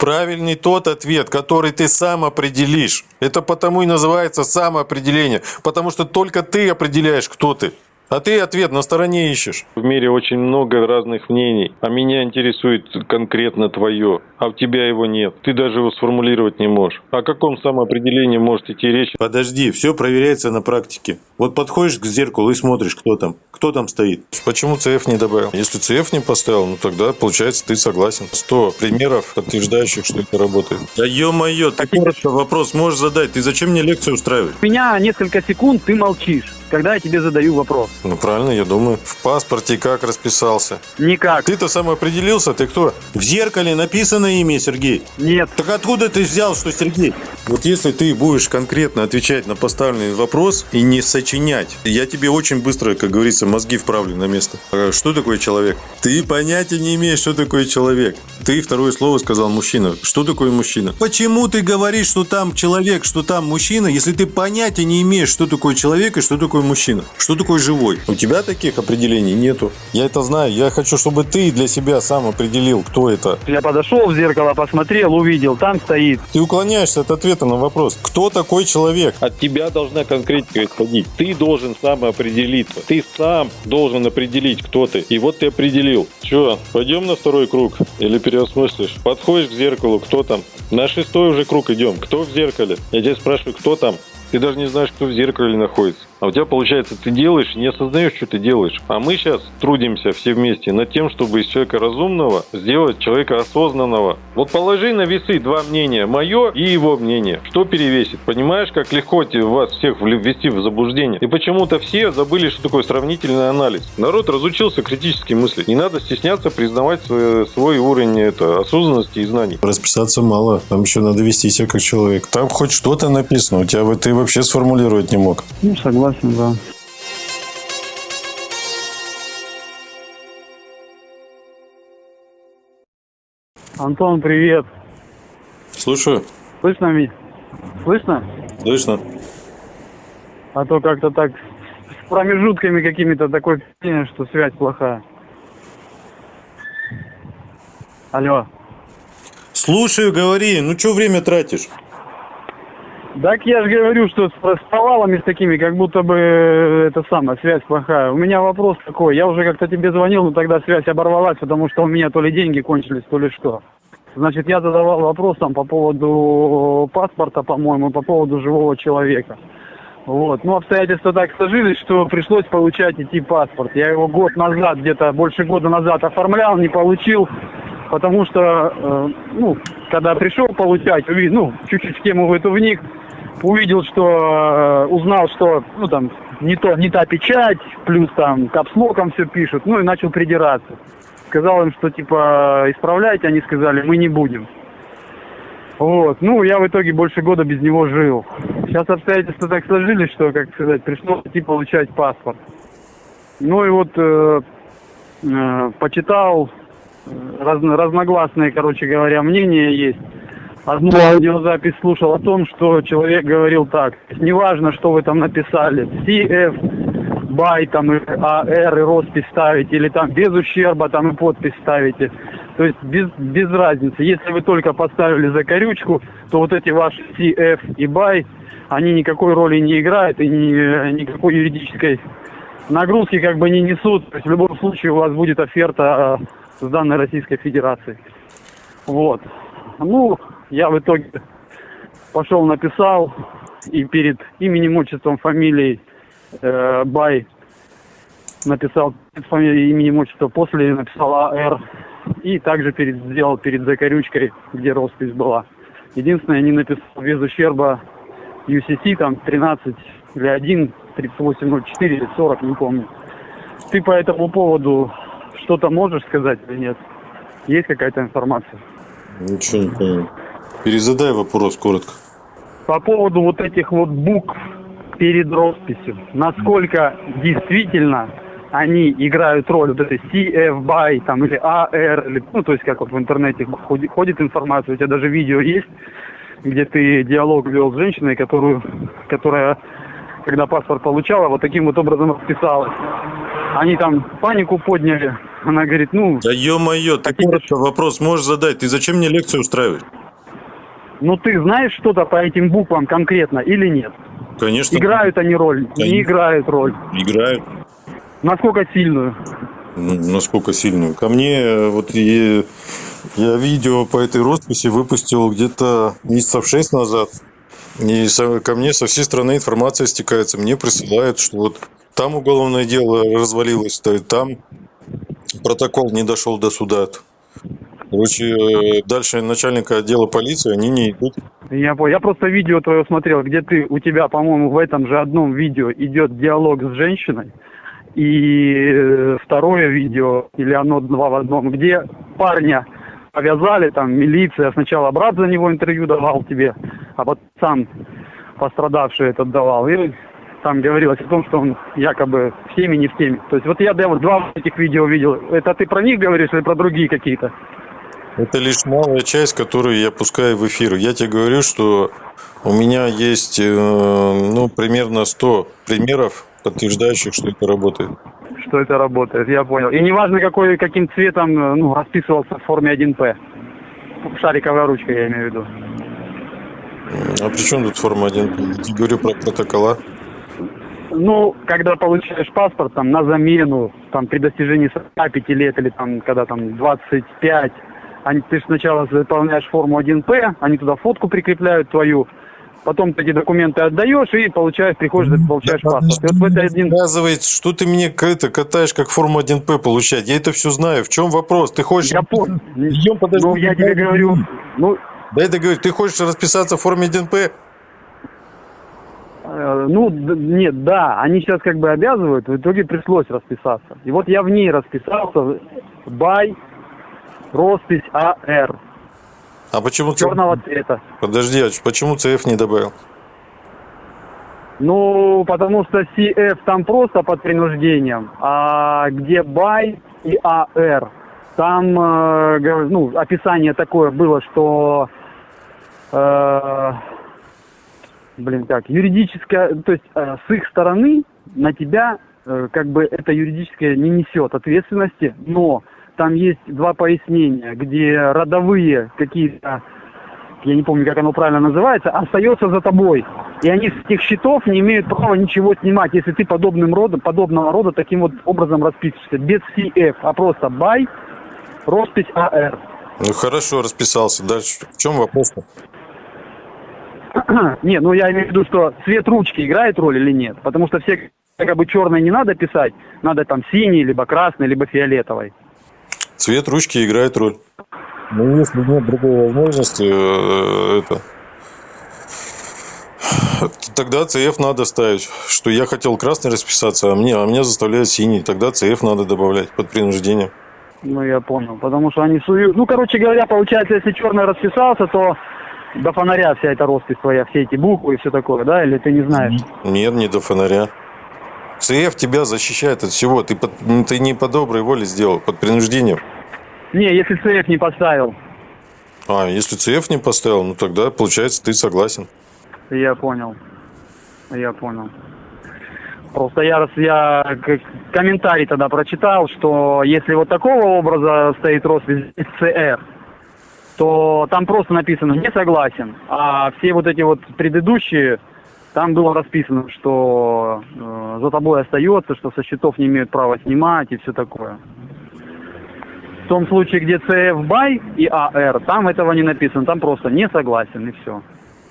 Правильный тот ответ, который ты сам определишь. Это потому и называется самоопределение. Потому что только ты определяешь, кто ты. А ты ответ на стороне ищешь. В мире очень много разных мнений, а меня интересует конкретно твое, а у тебя его нет. Ты даже его сформулировать не можешь. О каком самоопределении может идти речь? Подожди, все проверяется на практике. Вот подходишь к зеркалу и смотришь, кто там. Кто там стоит? Почему CF не добавил? Если CF не поставил, ну тогда, получается, ты согласен. 100 примеров, подтверждающих, что это работает. Да ё-моё, ты коротко вопрос можешь задать. Ты зачем мне лекцию устраиваешь? У меня несколько секунд ты молчишь, когда я тебе задаю вопрос. Ну правильно, я думаю. В паспорте как расписался? Никак. Ты-то сам определился, ты кто? В зеркале написано имя Сергей. Нет. Так откуда ты взял, что Сергей? Вот если ты будешь конкретно отвечать на поставленный вопрос и не сочинять, я тебе очень быстро, как говорится, мозги вправлю на место. А Что такое человек? Ты понятия не имеешь, что такое человек. Ты второе слово сказал мужчина. Что такое мужчина? Почему ты говоришь, что там человек, что там мужчина, если ты понятия не имеешь, что такое человек и что такое мужчина? Что такое живой? У тебя таких определений нету. Я это знаю. Я хочу, чтобы ты для себя сам определил, кто это. Я подошел в зеркало, посмотрел, увидел, там стоит. Ты уклоняешься от ответа на вопрос. Кто такой человек? От тебя должна конкретика исходить. Ты должен сам определиться. Ты сам должен определить, кто ты. И вот ты определил. Че, пойдем на второй круг? Или переосмыслишь? Подходишь к зеркалу, кто там? На шестой уже круг идем. Кто в зеркале? Я тебя спрашиваю, кто там? Ты даже не знаешь, кто в зеркале находится. А у тебя получается, ты делаешь, не осознаешь, что ты делаешь. А мы сейчас трудимся все вместе над тем, чтобы из человека разумного сделать человека осознанного. Вот положи на весы два мнения, мое и его мнение. Что перевесит? Понимаешь, как легко те- вас всех ввести в заблуждение? И почему-то все забыли, что такое сравнительный анализ. Народ разучился критически мыслить. Не надо стесняться признавать свой, свой уровень это, осознанности и знаний. Расписаться мало. Там еще надо вести себя как человек. Там хоть что-то написано. У тебя ты вообще сформулировать не мог. Ну, согласен, да. Антон, привет. Слушаю. Слышно, Ми? Слышно? Слышно. А то как-то так с промежутками какими-то такое впечатление, что связь плохая. Алло. Слушаю, говори. Ну, что время тратишь? Так я же говорю, что с, с провалами с такими, как будто бы э, это самое, связь плохая. У меня вопрос такой, я уже как-то тебе звонил, но тогда связь оборвалась, потому что у меня то ли деньги кончились, то ли что. Значит, я задавал вопрос там по поводу паспорта, по-моему, по поводу живого человека. Вот. Ну, обстоятельства так сложились, что пришлось получать идти паспорт. Я его год назад, где-то больше года назад оформлял, не получил, потому что, э, ну, когда пришел получать, ну, чуть-чуть в тему в эту вник, увидел, что, э, узнал, что, ну, там, не, то, не та печать, плюс там капслоком все пишут, ну, и начал придираться. Сказал им, что, типа, исправляйте, они сказали, мы не будем. Вот, ну, я в итоге больше года без него жил. Сейчас обстоятельства так сложились, что, как сказать, пришлось идти получать паспорт. Ну и вот э, э, почитал, э, разно- разногласные, короче говоря, мнения есть. Одну аудиозапись слушал о том, что человек говорил так, неважно, что вы там написали, CF, бай, там, AR, и роспись ставите, или там без ущерба, там, и подпись ставите. То есть без, без разницы. Если вы только поставили закорючку, то вот эти ваши CF и бай, они никакой роли не играют и ни, никакой юридической нагрузки как бы не несут. То есть в любом случае у вас будет оферта э, с данной Российской Федерации. Вот. Ну, я в итоге пошел написал и перед именем, отчеством, фамилией э, Бай написал перед фамилией, именем, после написал АР и также перед, сделал перед закорючкой, где роспись была. Единственное, не написал без ущерба UCC, там 13 или 1, 3804 или 40, не помню. Ты по этому поводу что-то можешь сказать или нет? Есть какая-то информация? Ничего не понял. Перезадай вопрос коротко. По поводу вот этих вот букв перед росписью. Насколько действительно они играют роль, вот этой CF BY там, или AR, или, ну, то есть как вот в интернете ходит, ходит информация, у тебя даже видео есть, где ты диалог вел с женщиной, которую, которая, когда паспорт получала, вот таким вот образом расписалась. Они там панику подняли, Она говорит, ну, Да ё-моё, ты коротко вопрос можешь задать. Ты зачем мне лекцию устраиваешь? ну ты знаешь что-то по этим буквам конкретно или нет? Конечно. Играют они роль, Конечно. не играют роль. Играют. Насколько сильную? Ну, Насколько сильную? Ко мне э, вот и- я видео по этой росписи выпустил где-то месяцев шесть назад. И со- ко мне со всей страны информация стекается. Мне присылают, что вот там уголовное дело развалилось, то и там протокол не дошел до суда. Короче, э, дальше начальника отдела полиции они не идут. Я. Я просто видео твое смотрел, где ты, у тебя, по-моему, в этом же одном видео идет диалог с женщиной. И э, второе видео, или оно два в одном, где парня повязали, там милиция, сначала брат за него интервью давал тебе, а потом сам пострадавший этот давал. И там говорилось о том, что он якобы в теме, не в теме. То есть вот я да, вот два этих видео видел. Это ты про них говоришь или про другие какие-то? Это лишь малая часть, которую я пускаю в эфир. Я тебе говорю, что у меня есть э, ну, примерно 100 примеров, подтверждающих, что это работает. что это работает, я понял. И неважно, какой, каким цветом э, ну, расписывался в форме 1П. Шариковая ручка, я имею в виду. А при чем тут форма 1? Я говорю про протокола. Ну, когда получаешь паспорт там на замену, там при достижении 45 лет или там когда там 25, они, ты сначала заполняешь форму 1П, они туда фотку прикрепляют твою, потом ты эти документы отдаешь и получаешь, приходишь, получаешь Да паспорт. И вот в этой один... Рассказывает, что ты мне это катаешь как форму 1П получать. Я это все знаю. В чем вопрос? Ты хочешь... Я понял. Ну, я тебе говорю, ну, Дай договорить. Ты хочешь расписаться в форме 1П? Э, Ну, нет, да, они сейчас как бы обязывают, в итоге пришлось расписаться. И вот я в ней расписался, бай, роспись АР, А почему... черного цвета. Подожди, а почему ЦФ не добавил? Ну, потому что CF там просто под принуждением, а где бай и АР, там, э, ну, описание такое было, что, э, блин, как, юридическое, то есть э, с их стороны на тебя э, как бы это юридическое не несет ответственности, но там есть два пояснения, где родовые какие-то я не помню, как оно правильно называется, остается за тобой. И они с этих счетов не имеют права ничего снимать, если ты подобным родом, подобного рода таким вот образом расписываешься. Без CF, а просто бай, роспись АР. Ну хорошо, расписался. Дальше. В чем вопрос-то? не, ну я имею в виду, что цвет ручки играет роль или нет. Потому что все как бы черное не надо писать, надо там синий, либо красный, либо фиолетовый. Цвет ручки играет роль. Ну, если нет другой возможности, э, это... Тогда CF надо ставить, что я хотел красный расписаться, а мне, а меня заставляют синий. Тогда CF надо добавлять под принуждением. Ну, я понял. Потому что они суют... Ну, короче говоря, получается, если черный расписался, то до фонаря вся эта роспись твоя, все эти буквы и все такое, да? Или ты не знаешь? Нет, не до фонаря. CF тебя защищает от всего. Ты, под- ты не по доброй воле сделал, под принуждением. Не, если CF не поставил. А, если CF не поставил, ну тогда, получается, ты согласен. Я понял. Я понял. Просто я, раз я комментарий тогда прочитал, что если вот такого образа стоит роспись CR, то там просто написано «не согласен». А все вот эти вот предыдущие, там было расписано, что э, за тобой остается, что со счетов не имеют права снимать и все такое. В том случае, где CF BY и AR, там этого не написано, там просто «не согласен» и все.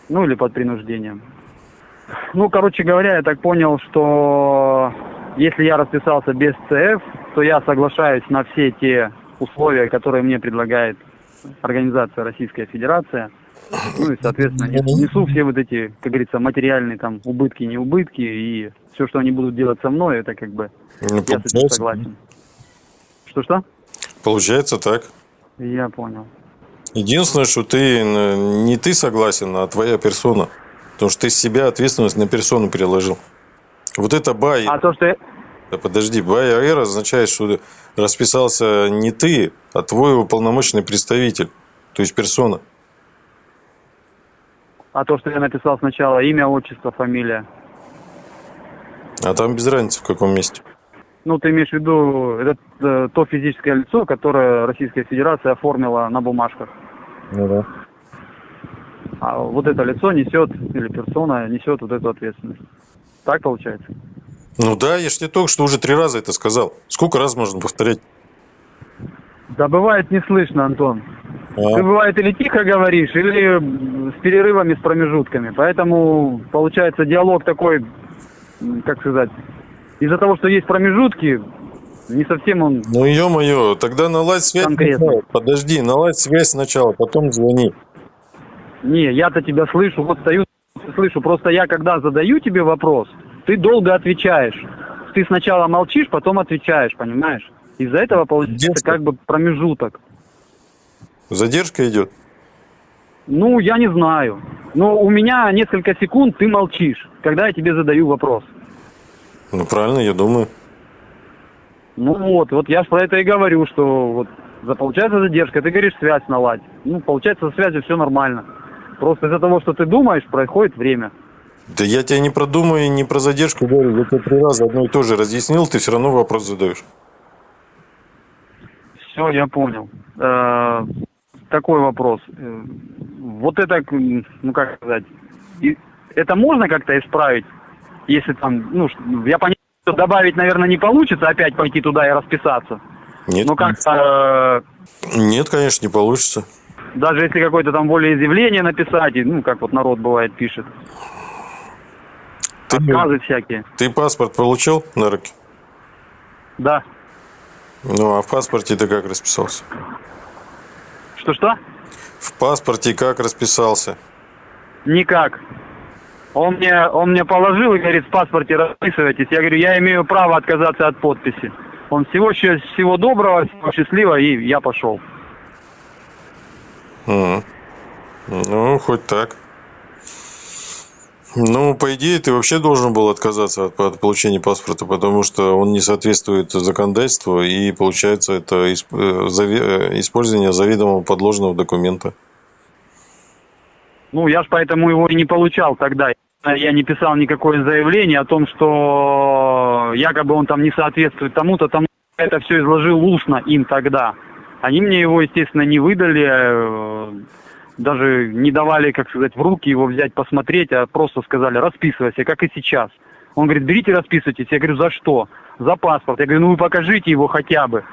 Ну или под принуждением. Ну, короче говоря, я так понял, что если я расписался без ЦФ, то я соглашаюсь на все те условия, которые мне предлагает организация Российская Федерация. Ну и, соответственно, нес- несу все вот эти, как говорится, материальные там убытки, не убытки, и все, что они будут делать со мной, это как бы Ну, я с этим согласен. Что-что? получается так. Я понял. Единственное, что ты не ты согласен, а твоя персона. Потому что ты с себя ответственность на персону переложил. Вот это бай. А то, что я- Да подожди, бай АР означает, что расписался не ты, а твой уполномоченный представитель. То есть персона. а то, что я написал сначала имя, отчество, фамилия. А там без разницы в каком месте. Ну, ты имеешь в виду это э, то физическое лицо, которое Российская Федерация оформила на бумажках. Ну да. А вот это лицо несет, или персона несет вот эту ответственность. Так получается? Ну да, я ж тебе только что уже три раза это сказал. Сколько раз можно повторять? Да бывает не слышно, Антон. А? Ты бывает или тихо говоришь, или с перерывами, с промежутками. Поэтому получается диалог такой, как сказать, из-за того, что есть промежутки, не совсем он... Ну ё-моё, тогда наладь связь Конкретно. сначала. Подожди, наладь связь сначала, потом звони. Не, я-то тебя слышу, вот стою, слышу. Просто я, когда задаю тебе вопрос, ты долго отвечаешь. Ты сначала молчишь, потом отвечаешь, понимаешь? Из-за этого получается Детство. как бы промежуток. Задержка идет. Ну, я не знаю. Но у меня несколько секунд ты молчишь, когда я тебе задаю вопрос. Ну правильно, я думаю. Ну вот, вот я ж про это и говорю, что вот за получается задержка, ты говоришь связь наладь. Ну, получается, со связью все нормально. Просто из-за того, что ты думаешь, проходит время. Да я тебя не продумаю и не про задержку говорю. Я тебе три раза одно и то же разъяснил, ты все равно вопрос задаешь. Все, я понял. Э, Такой вопрос. Э, Вот это, ну как сказать, и- это можно как-то исправить, если там, ну, я понимаю, что добавить, наверное, не получится, опять пойти туда и расписаться. Нет, Ну как-то, нет, конечно, не получится. даже если какое-то там волеизъявление написать, ну как вот народ бывает пишет, Ты, отказы всякие. ты паспорт получил на руки? Да. Ну, а в паспорте ты как расписался? Что-что? В паспорте как расписался? Никак. Он мне, он мне положил и говорит, в паспорте расписывайтесь. Я говорю, я имею право отказаться от подписи. Он всего, всего доброго, всего счастливого, и я пошел. М. Ну, хоть так. Ну, по идее, ты вообще должен был отказаться от, от получения паспорта, потому что он не соответствует законодательству, и получается это исп- э, зави- э, использование заведомо подложного документа. Ну, я ж поэтому его и не получал тогда. Я не писал никакое заявление о том, что якобы он там не соответствует тому-то, тому это все изложил устно им тогда. Они мне его, естественно, не выдали, э, даже не давали, как сказать, в руки его взять, посмотреть, а просто сказали, расписывайся, как и сейчас. Он говорит, берите, расписывайтесь. Я говорю, за что? За паспорт. Я говорю, ну вы покажите его хотя бы.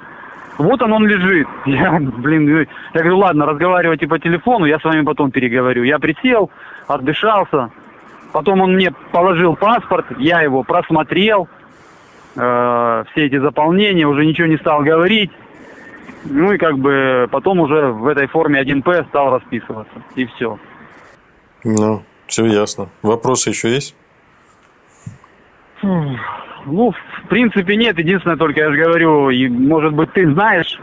Вот он, он лежит. Я, блин, я говорю, ладно, разговаривайте по телефону, я с вами потом переговорю. Я присел, отдышался. Потом он мне положил паспорт, я его просмотрел, э, все эти заполнения, уже ничего не стал говорить. Ну и как бы потом уже в этой форме 1П стал расписываться. И все. Ну, все ясно. Вопросы еще есть? Ну, в принципе, нет. Единственное, только я же говорю, и, может быть, ты знаешь,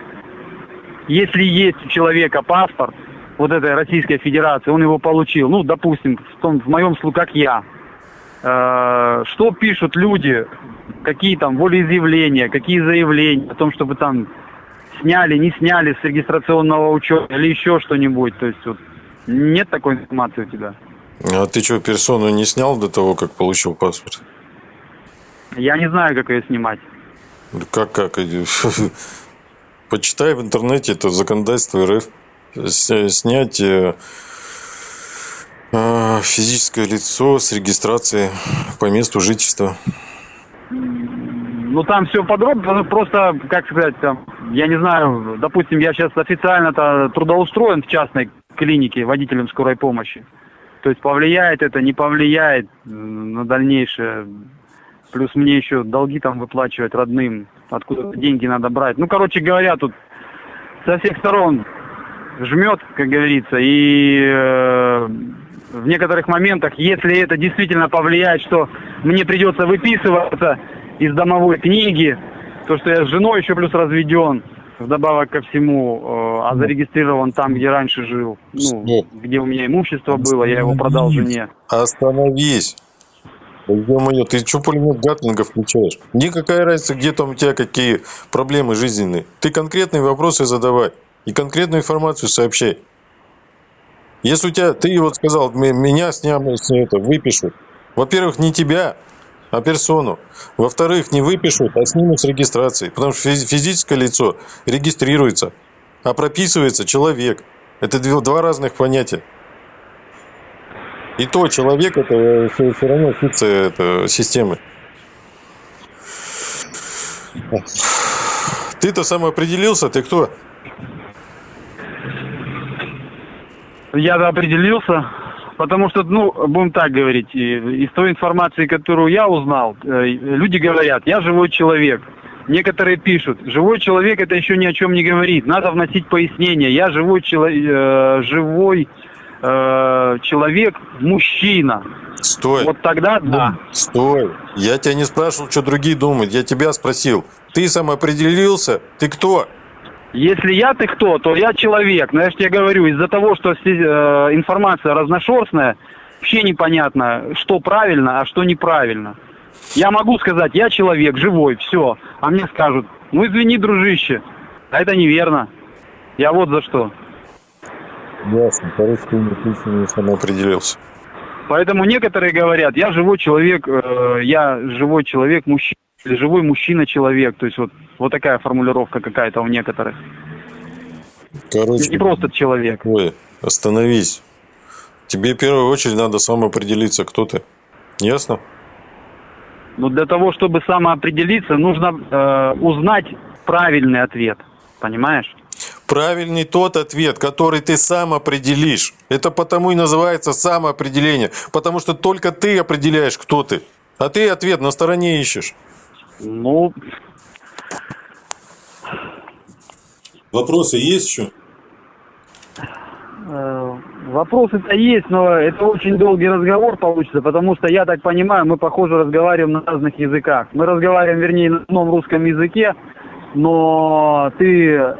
если есть у человека паспорт вот этой Российской Федерации, он его получил, ну, допустим, в, том, в моем случае, как я, э, что пишут люди, какие там волеизъявления, какие заявления о том, чтобы там сняли, не сняли с регистрационного учета или еще что-нибудь. То есть вот нет такой информации у тебя. А ты что, персону не снял до того, как получил паспорт? Я не знаю, как ее снимать. Как, как? Почитай в интернете, это законодательство РФ. Снять э, э, физическое лицо с регистрации по месту жительства. Ну там все подробно, ну, просто, как сказать, там, я не знаю, допустим, я сейчас официально-то трудоустроен в частной клинике водителем скорой помощи. То есть повлияет это, не повлияет на дальнейшее. Плюс мне еще долги там выплачивать родным, откуда деньги надо брать. Ну, короче говоря, тут со всех сторон жмет, как говорится, и э, в некоторых моментах, если это действительно повлияет, что мне придется выписываться из домовой книги, то, что я с женой еще плюс разведен, вдобавок ко всему, э, а зарегистрирован там, где раньше жил, ну, Стоп. где у меня имущество было, я его продал жене. Остановись. Ё-моё, ты что пулемет Гатлинга включаешь? Никакая разница, где там у тебя какие проблемы жизненные. Ты конкретные вопросы задавай и конкретную информацию сообщай. Если у тебя, ты вот сказал, «М- меня с дня с это, выпишут. Во-первых, не тебя, а персону. Во-вторых, не выпишут, а снимут с регистрации. Потому что физи- физическое лицо регистрируется, а прописывается человек. Это два разных понятия. И то человек это все, равно функция это, системы. Ты-то сам определился, ты кто? Я определился, потому что, ну, будем так говорить, из той информации, которую я узнал, э, люди говорят, я живой человек. Некоторые пишут, живой человек это еще ни о чем не говорит, надо вносить пояснение. Я живой, чело- э, живой э, человек, мужчина. Стой. Вот тогда да. Стой. Я тебя не спрашивал, что другие думают. Я тебя спросил. Ты сам определился? Ты кто? Если я ты кто, то я человек. Но я же тебе говорю, из-за того, что э, информация разношерстная, вообще непонятно, что правильно, а что неправильно. Я могу сказать, я человек, живой, все. А мне скажут, ну извини, дружище, а это неверно. Я вот за что. Ясно. Ты не сам определился. Поэтому некоторые говорят, я живой человек, э, я живой человек, мужчина, или живой мужчина-человек. То есть вот, вот такая формулировка какая-то у некоторых. Короче, Не просто человек. Ой, остановись. Тебе в первую очередь надо сам определиться, кто ты. Ясно? Но для того, чтобы самоопределиться, нужно э, узнать правильный ответ. Понимаешь? Правильный тот ответ, который ты сам определишь. Это потому и называется самоопределение. Потому что только ты определяешь, кто ты. А ты ответ на стороне ищешь. Ну, Вопросы есть еще? э, вопросы-то есть, но это очень долгий разговор получится, потому что, я так понимаю, мы, похоже, разговариваем на разных языках. Мы разговариваем, вернее, на одном русском языке, но ты э,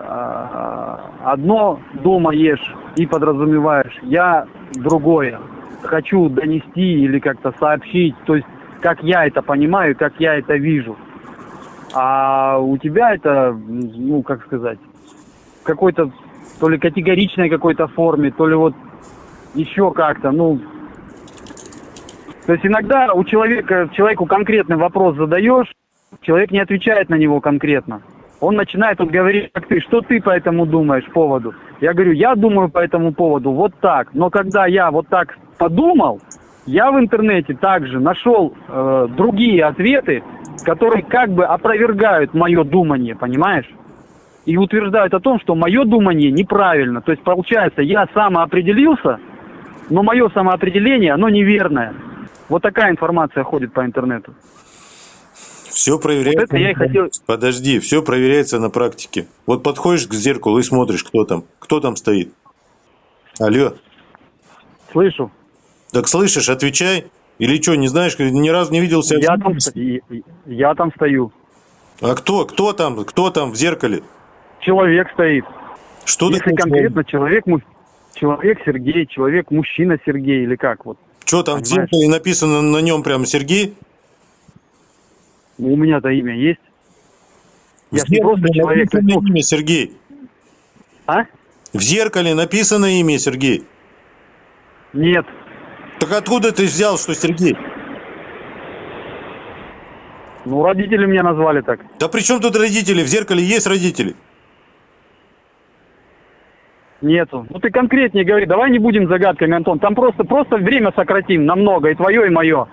одно дома ешь и подразумеваешь, я другое. Хочу донести или как-то сообщить, то есть как я это понимаю, как я это вижу. А у тебя это, ну, как сказать, какой-то то ли категоричной какой-то форме, то ли вот еще как-то, ну... То есть иногда у человека, человеку конкретный вопрос задаешь, человек не отвечает на него конкретно. Он начинает вот говорить, как ты, что ты по этому думаешь поводу? Я говорю, я думаю по этому поводу вот так. Но когда я вот так подумал, я в интернете также нашел э, другие ответы, которые как бы опровергают мое думание, понимаешь? и утверждают о том, что мое думание неправильно. То есть, получается, я самоопределился, но мое самоопределение, оно неверное. Вот такая информация ходит по интернету. Все проверяется. Вот это я и хотел- Подожди, все проверяется на практике. Вот подходишь к зеркалу и смотришь, кто там. Кто там стоит. Алло. Слышу. Так слышишь, отвечай. Или что, не знаешь, ни разу не видел себя? в Я там, я там стою. А кто? Кто там? Кто там в зеркале? Человек стоит. Что Если такое конкретно человек, человек Сергей, человек мужчина Сергей или как вот. Что там в Понимаешь? зеркале написано на нем прям Сергей? Ну, У меня-то имя есть. В Я не просто человек. написано имя Сергей. а? В зеркале написано имя Сергей. Нет. Так откуда ты взял, что Сергей? Ну, родители меня назвали так. Да при чем тут родители? В зеркале есть родители. Нету. Ну ты конкретнее говори, давай не будем загадками, Антон. Там просто, просто время сократим намного, и твое, и мое.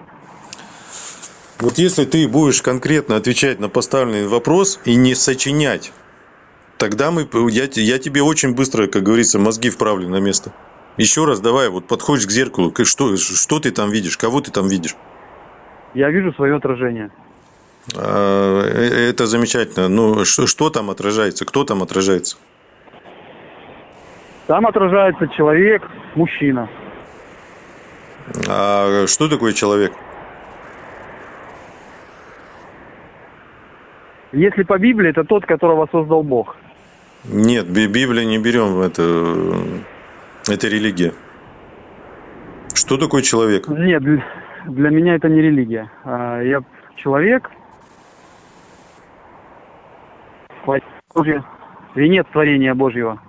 Вот если ты будешь конкретно отвечать на поставленный вопрос и не сочинять, тогда мы, я, я тебе очень быстро, как говорится, мозги вправлю на место. Еще раз давай, вот подходишь к зеркалу, что, что ты там видишь, кого ты там видишь? Я вижу свое отражение. А, э, Это замечательно. Ну, что, что там отражается? Кто там отражается? Там отражается человек, мужчина. А что такое человек? Если по Библии, это тот, которого создал Бог. Нет, Би- Библия не берем, это, это религия. Что такое человек? Нет, для- меня это не религия. А, Я человек, Божье, венец творения Божьего.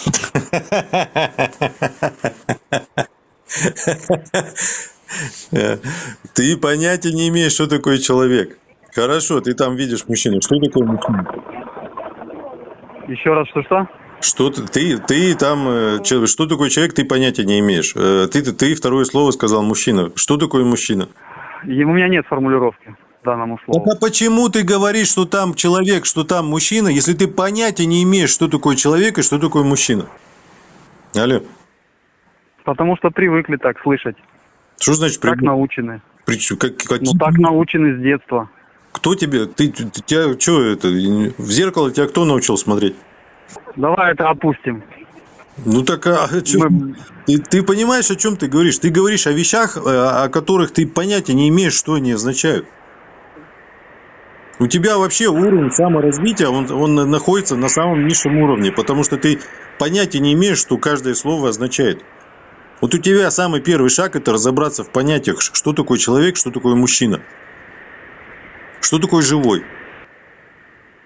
Ты понятия не имеешь, что такое человек. Хорошо, ты там видишь мужчину. Что такое мужчина? Еще раз, что-что? Что ты, ты, ты там, э, что такое человек, ты понятия не имеешь. Э, ты, ты, ты второе слово сказал мужчина. Что такое мужчина? И у меня нет формулировки данному слову. Так а почему ты говоришь, что там человек, что там мужчина, если ты понятия не имеешь, что такое человек и что такое мужчина? Алло. Потому что привыкли так слышать. Что значит привыкли? Так научены. При, как, как, ну так научены с детства. Кто тебе, ты тебя, что это, в зеркало тебя кто научил смотреть? Давай это опустим. Ну так а, чё, Мы... ты, ты понимаешь, о чем ты говоришь? Ты говоришь о вещах, э, о которых ты понятия не имеешь, что они означают. У тебя вообще уровень саморазвития, он, он находится на самом низшем уровне, потому что ты понятия не имеешь, что каждое слово означает. Вот у тебя самый первый шаг – это разобраться в понятиях, что такое человек, что такое мужчина. Что такое живой?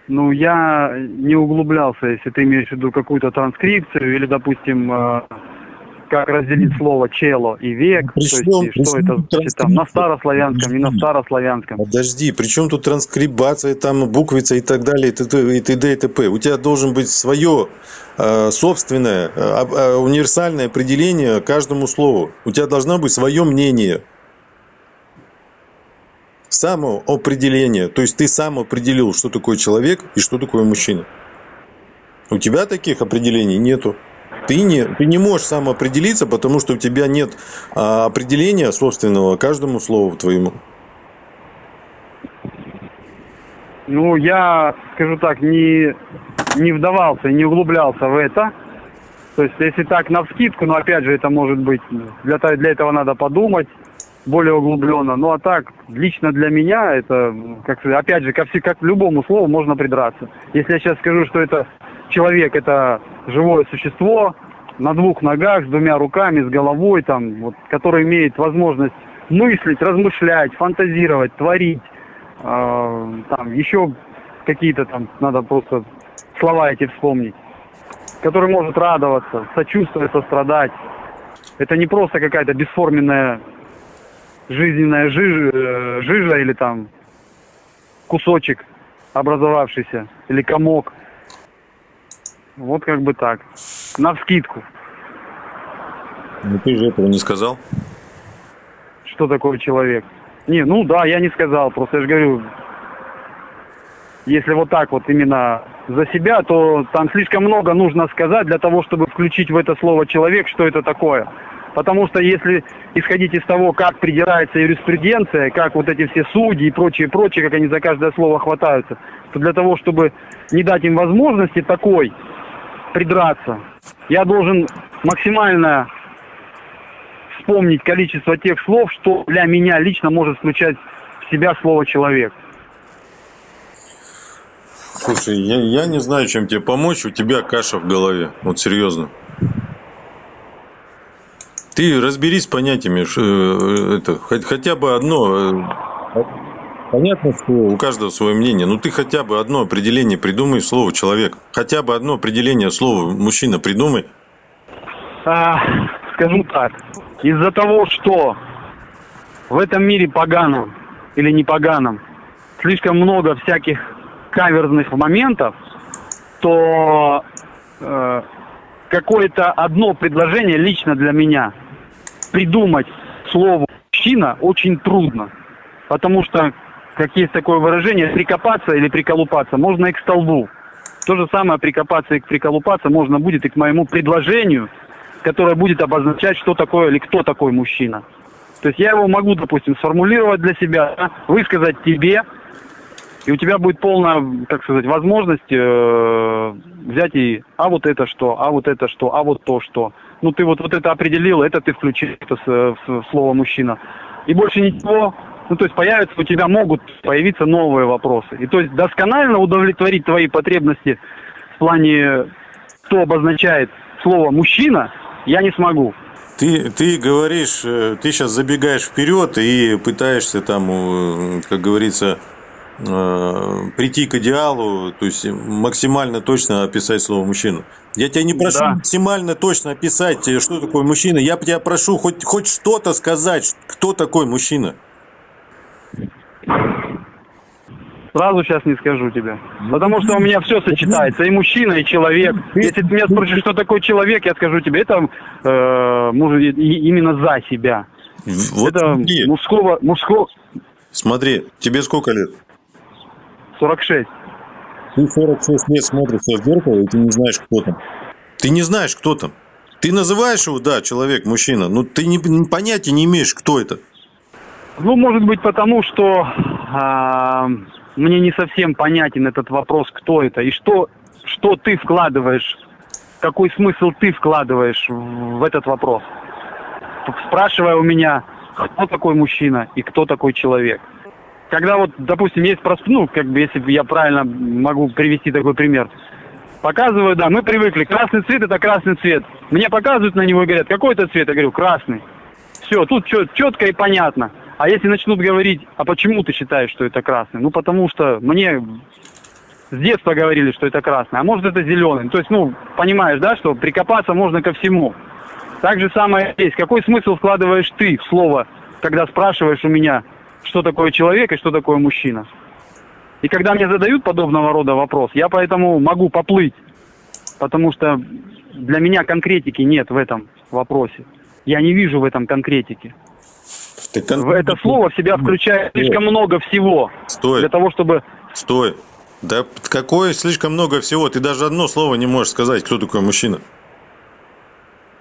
Ну, я не углублялся, если ты имеешь в виду какую-то транскрипцию или, допустим, э, как разделить слово чело и век, причем, то есть, что это значит, там, на старославянском, не на старославянском. Подожди, при чем тут транскрибация, там буквица и так далее, и т.д. и т.д. и т.п. У тебя должен быть свое э, собственное э, э, универсальное определение каждому слову. У тебя должно быть свое мнение. Самоопределение. То есть ты сам определил, что такое человек и что такое мужчина. У тебя таких определений нету. Ты не, ты не можешь сам определиться, потому что у тебя нет а, определения собственного каждому слову твоему. Ну, я, скажу так, не, не вдавался, не углублялся в это. То есть, если так, на вскидку, но опять же, это может быть, для, для этого надо подумать более углубленно. Ну, а так, лично для меня, это, как опять же, как, как к любому слову можно придраться. Если я сейчас скажу, что это человек это живое существо на двух ногах, с двумя руками, с головой, там, вот, который имеет возможность мыслить, размышлять, фантазировать, творить, э, там, еще какие-то там, надо просто слова эти вспомнить, который может радоваться, сочувствовать, сострадать. Это не просто какая-то бесформенная жизненная жижа, э, жижа или там кусочек образовавшийся, или комок – вот как бы так. На вскидку. Ну ты же этого не сказал. Что такое человек? Не, ну да, я не сказал. Просто я же говорю, если вот так вот именно за себя, то там слишком много нужно сказать для того, чтобы включить в это слово человек, что это такое. Потому что если исходить из того, как придирается юриспруденция, как вот эти все судьи и прочее, прочее, как они за каждое слово хватаются, то для того, чтобы не дать им возможности такой придраться. Я должен максимально вспомнить количество тех слов, что для меня лично может включать в себя слово «человек». Слушай, я, я не знаю, чем тебе помочь, у тебя каша в голове, вот серьезно. Ты разберись с понятиями, э, это, хотя бы одно, э, Понятно, что у каждого свое мнение, но ты хотя бы одно определение придумай слово человек. Хотя бы одно определение слова мужчина придумай. А, скажу так, из-за того, что в этом мире поганом или не поганом слишком много всяких каверзных моментов, то э, какое-то одно предложение лично для меня придумать слово мужчина очень трудно. Потому что как есть такое выражение, прикопаться или приколупаться можно и к столбу. То же самое прикопаться и приколупаться можно будет и к моему предложению, которое будет обозначать, что такое или кто такой мужчина. То есть я его могу, допустим, сформулировать для себя, высказать тебе, и у тебя будет полная, как сказать, возможность э, взять и, а вот это что, а вот это что, а вот то что. Ну ты вот, вот это определил, это ты включил это, в, в слово мужчина. И больше ничего, ну, то есть появятся, у тебя могут появиться новые вопросы. И то есть досконально удовлетворить твои потребности в плане, что обозначает слово «мужчина», я не смогу. Ты, ты говоришь, э, ты сейчас забегаешь вперед и пытаешься там, э, как говорится, прийти к идеалу, то есть максимально точно описать слово мужчина. Я тебя не прошу Да. максимально точно описать, э, что такое мужчина. Я тебя прошу хоть, хоть что-то сказать, кто такой мужчина. Сразу сейчас не скажу тебе. Потому что у меня все сочетается. И мужчина, и человек. Если ты меня спросишь, что такое человек, я скажу тебе, это э, именно за себя. Вот это мужского, мужского смотри, тебе сколько лет? 46. Ты 46 лет смотришься в зеркало, и ты не знаешь, кто там. Ты не знаешь, кто там. Ты называешь его, да, человек, мужчина, но ты не, понятия не имеешь, кто это. Ну, может быть, потому что а, мне не совсем понятен этот вопрос, кто это и что, что ты вкладываешь, какой смысл ты вкладываешь в в этот вопрос. Спрашивая у меня, кто такой мужчина и кто такой человек. Когда вот, допустим, есть просто, ну, как бы, если я правильно могу привести такой пример. Показываю, да, мы привыкли, красный цвет это красный цвет. Мне показывают на него и говорят, какой это цвет? Я говорю, красный. Все, тут четко и понятно. А если начнут говорить, а почему ты считаешь, что это красный? Ну, потому что мне с детства говорили, что это красный, а может это зеленый. То есть, ну, понимаешь, да, что прикопаться можно ко всему. Так же самое есть. Какой смысл вкладываешь ты в слово, когда спрашиваешь у меня, что такое человек и что такое мужчина? И когда мне задают подобного рода вопрос, я поэтому могу поплыть, потому что для меня конкретики нет в этом вопросе. Я не вижу в этом конкретики. Так В Это слово в себя включает слишком много всего Стой, для того, чтобы... стой. Да какое слишком много всего. Ты даже одно слово не можешь сказать, кто такой мужчина.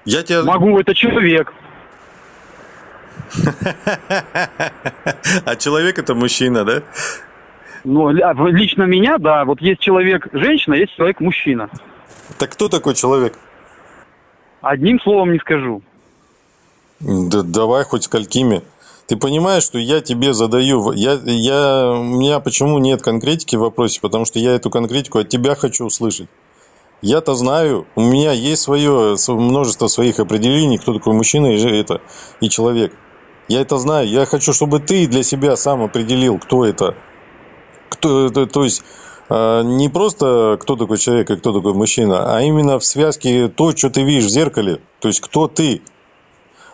Я тебя... Могу, это человек. А человек это мужчина, да? Ну, в- лично меня, да, вот есть человек женщина, есть человек мужчина. Так кто такой человек? Одним словом не скажу. Да давай хоть сколькими. Ты понимаешь, что я тебе задаю... Я, я, у меня почему нет конкретики в вопросе? Потому что я эту конкретику от тебя хочу услышать. Я-то знаю, у меня есть свое св- множество своих определений, кто такой мужчина и, это, и человек. Я это знаю. Я хочу, чтобы ты для себя сам определил, кто это. Кто это, то есть э, не просто кто такой человек и кто такой мужчина, а именно в связке то, что ты видишь в зеркале. То есть кто ты.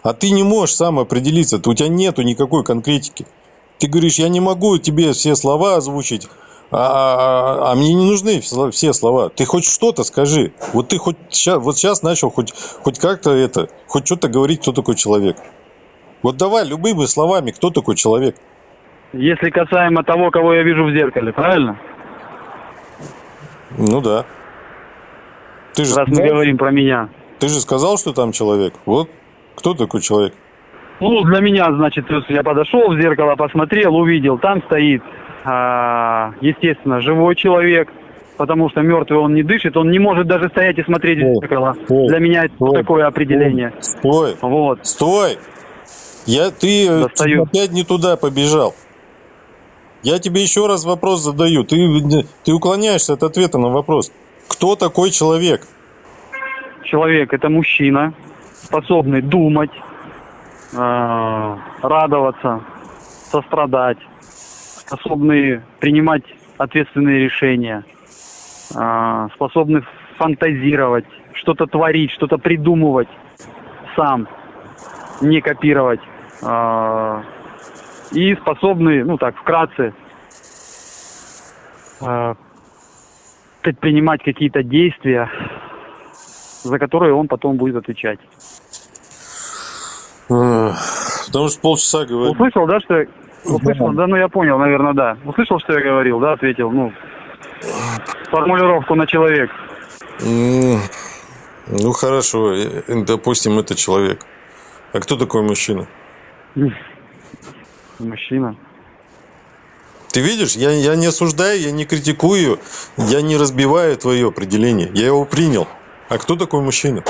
А ты не можешь сам определиться, у тебя нету никакой конкретики. Ты говоришь, я не могу тебе все слова озвучить, а, а мне не нужны все слова. Ты хоть что-то скажи. Вот ты хоть вот сейчас начал хоть, хоть как-то это, хоть что-то говорить, кто такой человек. Вот давай любыми словами, кто такой человек. Если касаемо того, кого я вижу в зеркале, правильно? Ну да. Ты же, Раз мы говорим про меня. ты же сказал, что там человек. Вот кто такой человек? Ну, для меня, значит, я подошел в зеркало, посмотрел, увидел, там стоит, а, естественно, живой человек, потому что мертвый он не дышит, он не может даже стоять и смотреть Стой, в зеркало. стой, Для меня это стой, такое определение. Стой, Вот. стой! Я, ты э, Достаю. опять не туда побежал. Я тебе еще раз вопрос задаю. Ты, ты уклоняешься от ответа на вопрос. Кто такой человек? Человек это мужчина, способный думать, а, радоваться, сострадать, способный принимать ответственные решения, а, способный фантазировать, что-то творить, что-то придумывать сам, не копировать. а, И способный, ну так, вкратце, а, предпринимать какие-то действия, за которые он потом будет отвечать. Эх, Потому что полчаса говорю. Услышал, да, что я... Услышал, да, ну я понял, наверное, да. Услышал, что я говорил, да, ответил, ну, формулировку на человек. Ну хорошо, э, допустим, это человек. А кто такой мужчина? Мужчина. Ты видишь, я, я не осуждаю, я не критикую, я не разбиваю твое определение. Я его принял. А кто такой мужчина?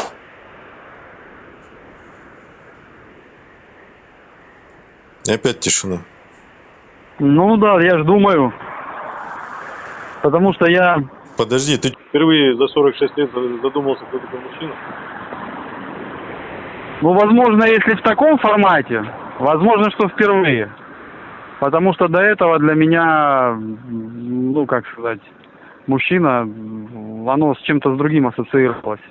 И опять тишина. Ну да, я ж думаю. Потому что я... Подожди, ты Впервые за 46 лет задумался, кто такой мужчина. Ну, возможно, если в таком формате, возможно, что впервые. Потому что до этого для меня, ну, как сказать, мужчина, оно с чем-то с другим ассоциировалось.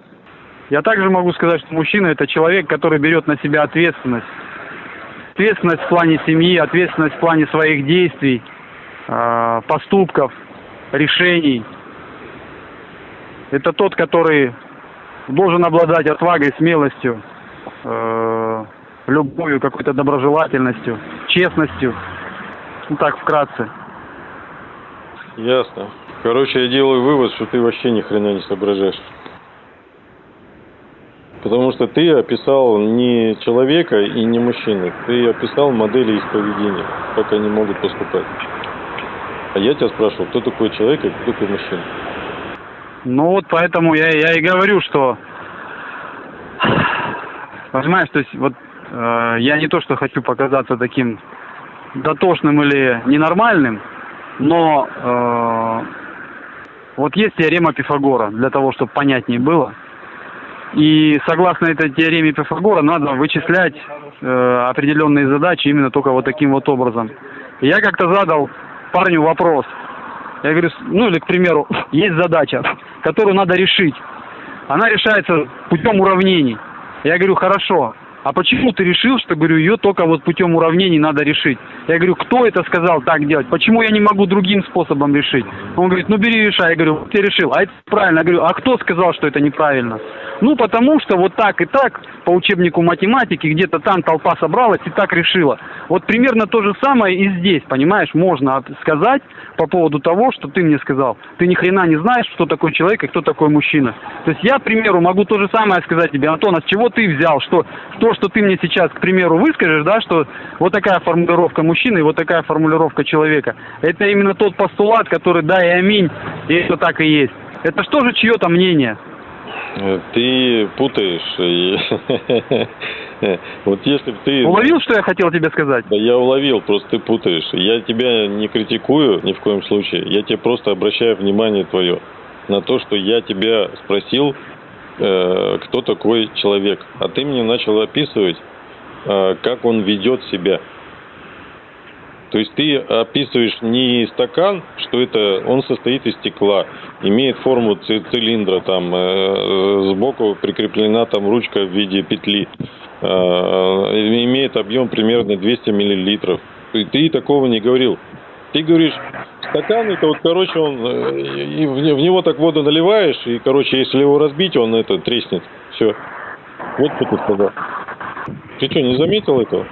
Я также могу сказать, что мужчина – это человек, который берет на себя ответственность. Ответственность в плане семьи, ответственность в плане своих действий, э, поступков, решений. Это тот, который должен обладать отвагой, смелостью, э, любовью, какой-то доброжелательностью, честностью. Ну так, вкратце. Ясно. Короче, я делаю вывод, что ты вообще ни хрена не соображаешь. Потому что ты описал не человека и не мужчину, ты описал модели их поведения, как они могут поступать. А я тебя спрашивал, кто такой человек и кто такой мужчина. Ну вот поэтому я, я и говорю, что понимаешь, то есть вот э, я не то, что хочу показаться таким дотошным или ненормальным, но э, вот есть теорема Пифагора, для того, чтобы понятнее было. И согласно этой теореме Пифагора надо вычислять э, определенные задачи именно только вот таким вот образом. И я как-то задал парню вопрос. Я говорю, ну или, к примеру, есть задача, которую надо решить. Она решается путем уравнений. Я говорю, хорошо, а почему ты решил, что, говорю, ее только вот путем уравнений надо решить? Я говорю, кто это сказал так делать? Почему я не могу другим способом решить? Он говорит, ну бери решай. Я говорю, вот ты решил. А это правильно. Я говорю, а кто сказал, что это неправильно? Ну, потому что вот так и так по учебнику математики где-то там толпа собралась и так решила. Вот примерно то же самое и здесь, понимаешь, можно сказать по поводу того, что ты мне сказал. Ты ни хрена не знаешь, что такое человек и кто такой мужчина. То есть я, к примеру, могу то же самое сказать тебе, Антон, а с чего ты взял, что то, что ты мне сейчас, к примеру, выскажешь, да, что вот такая формулировка мужчины и вот такая формулировка человека, это именно тот постулат, который да и аминь, и это так и есть. Это что же чье-то мнение? Э, ты путаешь. Вот если бы ты... Уловил, что я хотел тебе сказать? Да я уловил, просто ты путаешь. Я тебя не критикую ни в коем случае. Я тебе просто обращаю внимание твое на то, что я тебя спросил, э, кто такой человек. А ты мне начал описывать, э, как он ведет себя. То есть ты описываешь не стакан, что это он состоит из стекла, имеет форму цилиндра, там э, сбоку прикреплена там ручка в виде петли, имеет объем примерно 200 миллилитров. Ты такого не говорил. Ты говоришь, стакан это вот, короче, он э, и в, него так воду наливаешь, и, короче, если его разбить, он это треснет. Все. Вот что ты сказал. Ты что, не заметил этого?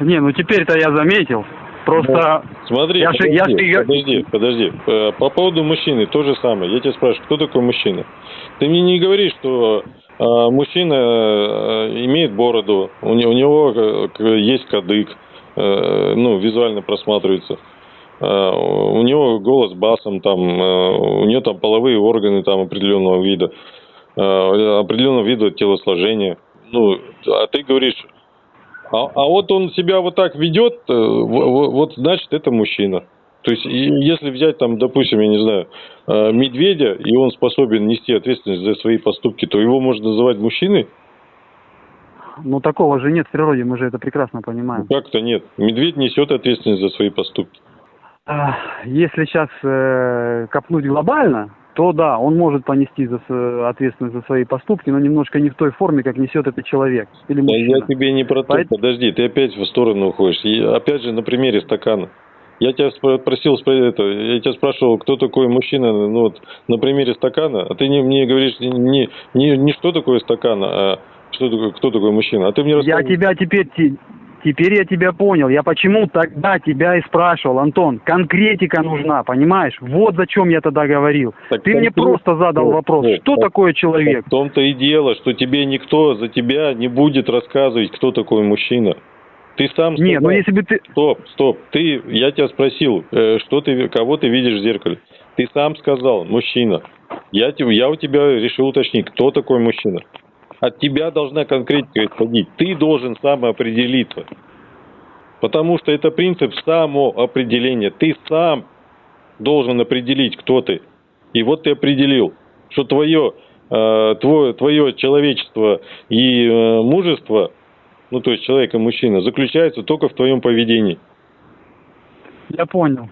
Не, ну теперь-то я заметил. Просто... Смотри, я подожди, я подожди, подожди. Э, по поводу мужчины то же самое. Я тебя спрашиваю, кто такой мужчина? Ты мне не говоришь, что э, мужчина имеет бороду, у, него есть кадык, ну, визуально просматривается. Э, у него голос басом, там, э, у него там половые органы там определенного вида, э, определенного вида телосложения. Ну, а ты говоришь, а, а вот он себя вот так ведет, э, вот значит это мужчина. То есть, если взять там, допустим, я не знаю, э, медведя, и он способен нести ответственность за свои поступки, то его можно называть мужчиной? Ну, такого же нет в природе, мы же это прекрасно понимаем. Как-то нет. Медведь несет ответственность за свои поступки. Если сейчас э, копнуть глобально, то да, он может понести за, ответственность за свои поступки, но немножко не в той форме, как несет этот человек. Или мужчина. я тебе не про то, Поэтому... подожди, ты опять в сторону уходишь. И опять же на примере стакана. Я тебя спросил, это, я тебя спрашивал, кто такой мужчина, ну вот на примере стакана, а ты не, мне говоришь не, не, не что такое стакан, а что такое, кто такой мужчина. А ты мне. Я тебя теперь Теперь я тебя понял. Я почему тогда тебя и спрашивал, Антон, конкретика нужна, понимаешь? Вот зачем я тогда говорил. Так ты мне просто задал вопрос, нет, что так, такое человек? В том-то и дело, что тебе никто за тебя не будет рассказывать, кто такой мужчина. Ты сам сказал, Нет, ну если бы ты... Стоп, стоп. Ты, я тебя спросил, э, что ты, кого ты видишь в зеркале. Ты сам сказал, мужчина. Я, я у тебя решил уточнить, кто такой мужчина от тебя должна конкретика исходить. Ты должен самоопределиться. Потому что это принцип самоопределения. Ты сам должен определить, кто ты. И вот ты определил, что твое, э, твое, твое человечество и э, мужество ну то есть человек и мужчина, заключается только в твоем поведении. Я понял.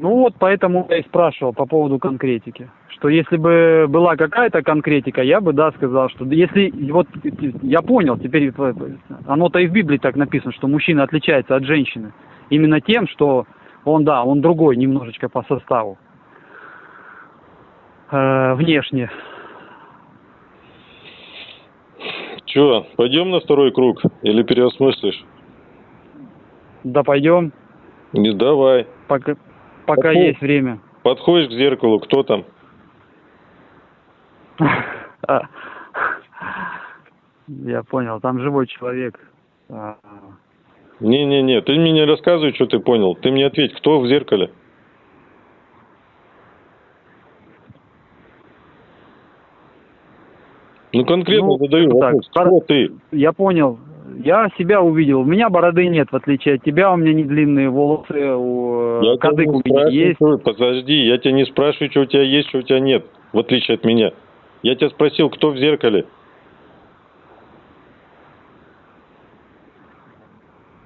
Ну вот поэтому я и спрашивал по поводу конкретики. Что если бы была какая-то конкретика, я бы, да, сказал, что если, вот я понял, теперь оно-то и в Библии так написано, что мужчина отличается от женщины. Именно тем, что он, да, он другой немножечко по составу. Э, внешне. Че, пойдем на второй круг или переосмыслишь? Да пойдем. Не давай. Пока, пока Подход... есть время. Подходишь к зеркалу, кто там? Я понял, там живой человек. А. Не-не-не, ты мне не рассказывай, что ты понял. Ты мне ответь, кто в зеркале? Ну, конкретно ну, задаю вопрос. Так, кто ты? Я понял. Я себя увидел. У меня бороды нет, в отличие от тебя. У меня не длинные волосы. У... Я Кадык у меня есть. Подожди, я тебя не спрашиваю, что у тебя есть, что у тебя нет, в отличие от меня. Я тебя спросил, кто в зеркале?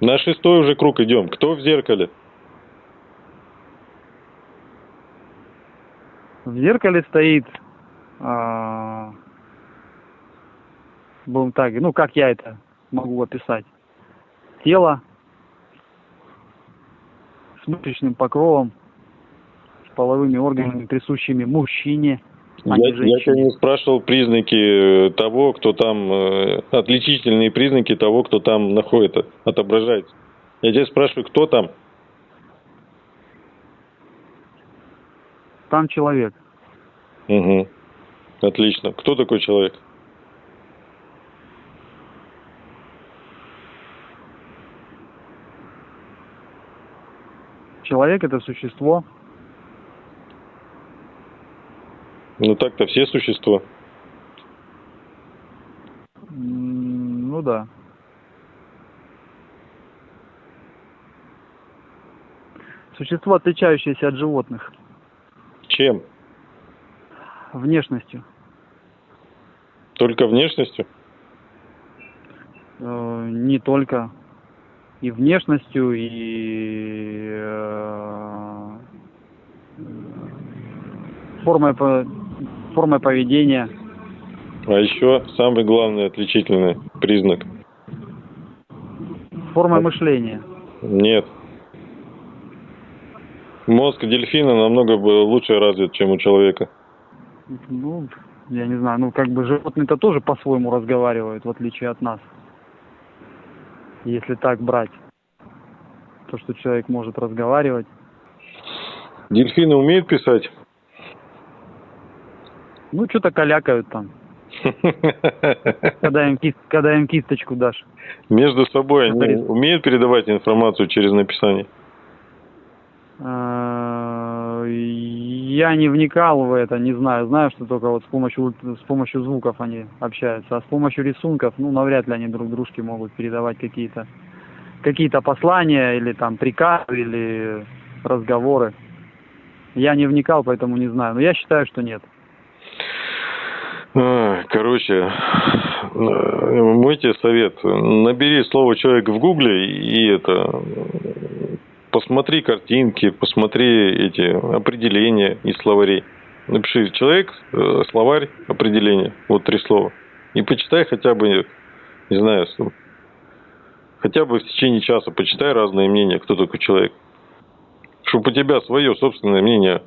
На шестой уже круг идем. Кто в зеркале? В зеркале стоит а, будем так, ну как я это могу описать. Тело с мышечным покровом, с половыми органами, присущими мужчине, а я, я тебя не спрашивал признаки э, того, кто там, э, отличительные признаки того, кто там находится, отображается. Я тебя спрашиваю, кто там? Там человек. Угу. Отлично. Кто такой человек? Человек это существо. Ну так-то все существа. Ну да. Существо, отличающееся от животных. Чем? Внешностью. Только внешностью? Э, не только и внешностью, и э, формой, формой поведения. А еще самый главный отличительный признак. Формой мышления. Нет. Мозг дельфина намного лучше развит, чем у человека. Ну, я не знаю, ну как бы животные-то тоже по-своему разговаривают, в отличие от нас если так брать. То, что человек может разговаривать. Дельфины умеют писать? Ну, что-то калякают там. Когда им, кист, когда им кисточку дашь. Между собой они умеют передавать информацию через написание? А, я не вникал в это, не знаю. Знаю, что только вот с помощью, с помощью звуков они общаются. А с помощью рисунков, ну, навряд ли они друг дружке могут передавать какие-то какие-то послания или там приказы или разговоры. Я не вникал, поэтому не знаю. Но я считаю, что нет. Короче, мой тебе совет. Набери слово человек в гугле и это посмотри картинки, посмотри эти определения из словарей. Напиши человек, э, словарь, определение. Вот три слова. И почитай хотя бы, не знаю, хотя бы в течение часа почитай разные мнения, кто такой человек. Чтобы у тебя свое собственное мнение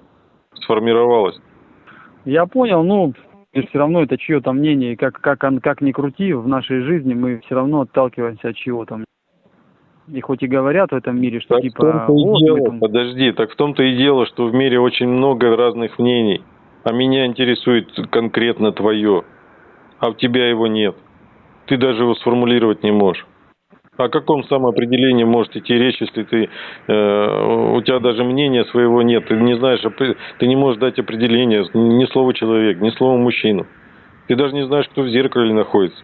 сформировалось. Я понял, ну, все равно это чье-то мнение, как, как, как ни крути, в нашей жизни мы все равно отталкиваемся от чего-то. И хоть и говорят в этом мире, что так типа... В том-то и дело, там... подожди, так в том-то и дело, что в мире очень много разных мнений, а меня интересует конкретно твое, а у тебя его нет. Ты даже его сформулировать не можешь. О каком самоопределении может идти речь, если ты, э, у тебя даже мнения своего нет, ты не знаешь, ты не можешь дать определение, ни слова человек, ни слова мужчина. Ты даже не знаешь, кто в зеркале находится.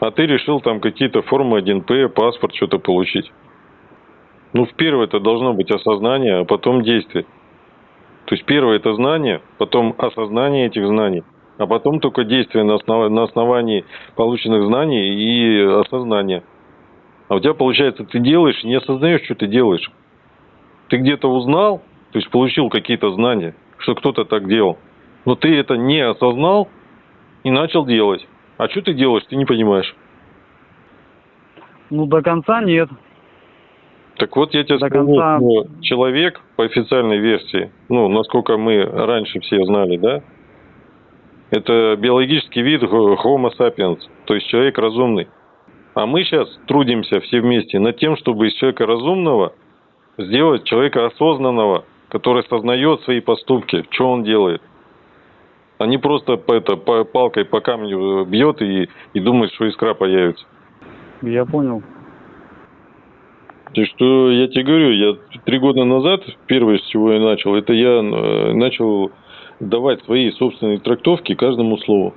А ты решил там какие-то формы 1П, паспорт, что-то получить. Ну, в первое это должно быть осознание, а потом действие. То есть первое это знание, потом осознание этих знаний, а потом только действие на, основ... на основании полученных знаний и осознания. А у тебя получается, ты делаешь, не осознаешь, что ты делаешь. Ты где-то узнал, то есть получил какие-то знания, что кто-то так делал, но ты это не осознал и начал делать. А что ты делаешь, ты не понимаешь. Ну, до конца нет. Так вот, я тебе До скажу, конца- что человек по официальной версии, ну, насколько мы раньше все знали, да, это биологический вид Homo sapiens, то есть человек разумный. А мы сейчас трудимся все вместе над тем, чтобы из человека разумного сделать человека осознанного, который осознает свои поступки, что он делает. Не просто по, это, по палкой по камню бьет и, и думает, что искра появится. Я понял. Есть, что я тебе говорю, я три года назад, первое, с чего я начал, это я э, начал давать свои собственные трактовки каждому слову.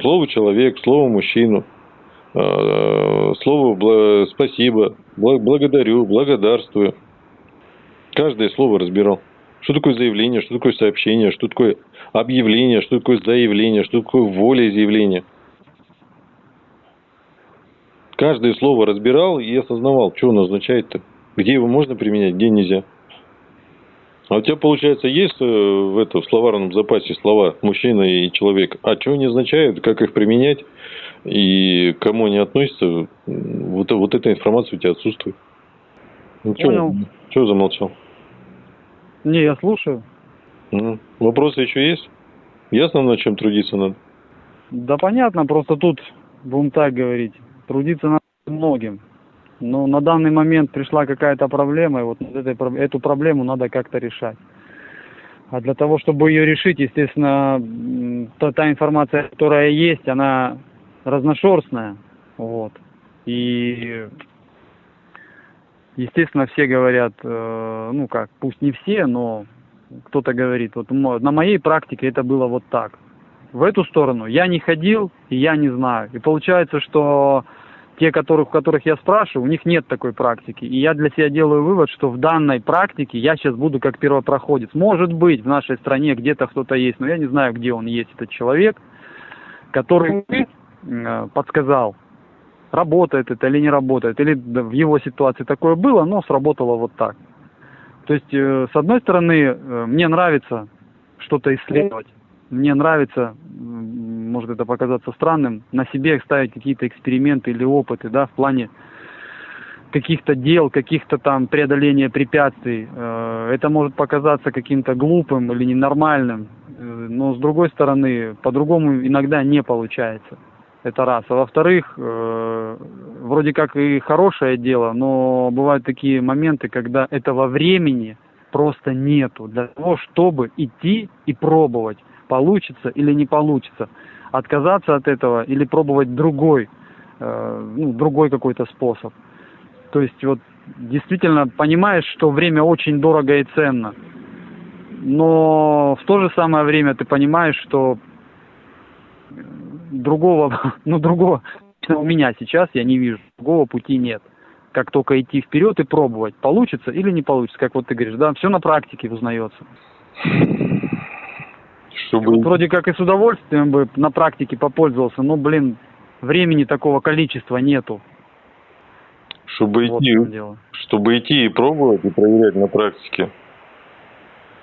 Слово человек, слово мужчину, э, слово спасибо, бла- благодарю, благодарствую. Каждое слово разбирал. Что такое заявление, что такое сообщение, что такое объявление, что такое заявление, что такое волеизъявление. Каждое слово разбирал и осознавал, что оно означает-то. Где его можно применять, где нельзя. А у тебя, получается, есть э, в, это, в словарном запасе слова мужчина и человек. А что они означают, как их применять и к кому они относятся, вот, вот эта информация у тебя отсутствует. Ну, Понял. Что замолчал? Не, я слушаю. Ну, вопросы еще есть? Ясно, над чем трудиться надо? Да понятно, просто тут, будем так говорить, трудиться надо многим. Но на данный момент пришла какая-то проблема, и вот этой, эту проблему надо как-то решать. А для того, чтобы ее решить, естественно, та, та информация, которая есть, она разношерстная. Вот. И, естественно, все говорят, э, ну как, пусть не все, но кто-то говорит, вот на моей практике это было вот так. В эту сторону я не ходил, и я не знаю. И получается, что те, которых, у которых я спрашиваю, у них нет такой практики. И я для себя делаю вывод, что в данной практике я сейчас буду как первопроходец. Может быть, в нашей стране где-то кто-то есть, но я не знаю, где он есть, этот человек, который э, подсказал, работает это или не работает, или в его ситуации такое было, но сработало вот так. То есть, э, с одной стороны, э, мне нравится что-то исследовать, мне нравится, может это показаться странным, на себе ставить какие-то эксперименты или опыты, да, в плане каких-то дел, каких-то там преодоления препятствий. Э, Это может показаться каким-то глупым или ненормальным, но с другой стороны, по-другому иногда не получается. Это раз. А во-вторых, э, вроде как и хорошее дело, но бывают такие моменты, когда этого времени просто нету для того, чтобы идти и пробовать, получится или не получится. Отказаться от этого или пробовать другой, э, ну, другой какой-то способ. То есть вот действительно понимаешь, что время очень дорого и ценно. Но в то же самое время ты понимаешь, что другого, ну другого, у меня сейчас я не вижу, другого пути нет. Как только идти вперед и пробовать, получится или не получится, как вот ты говоришь, да, все на практике узнается. Чтобы... Вот вроде как и с удовольствием бы на практике попользовался, но, блин, времени такого количества нету. Чтобы Вот идти, чтобы идти и пробовать и проверять на практике,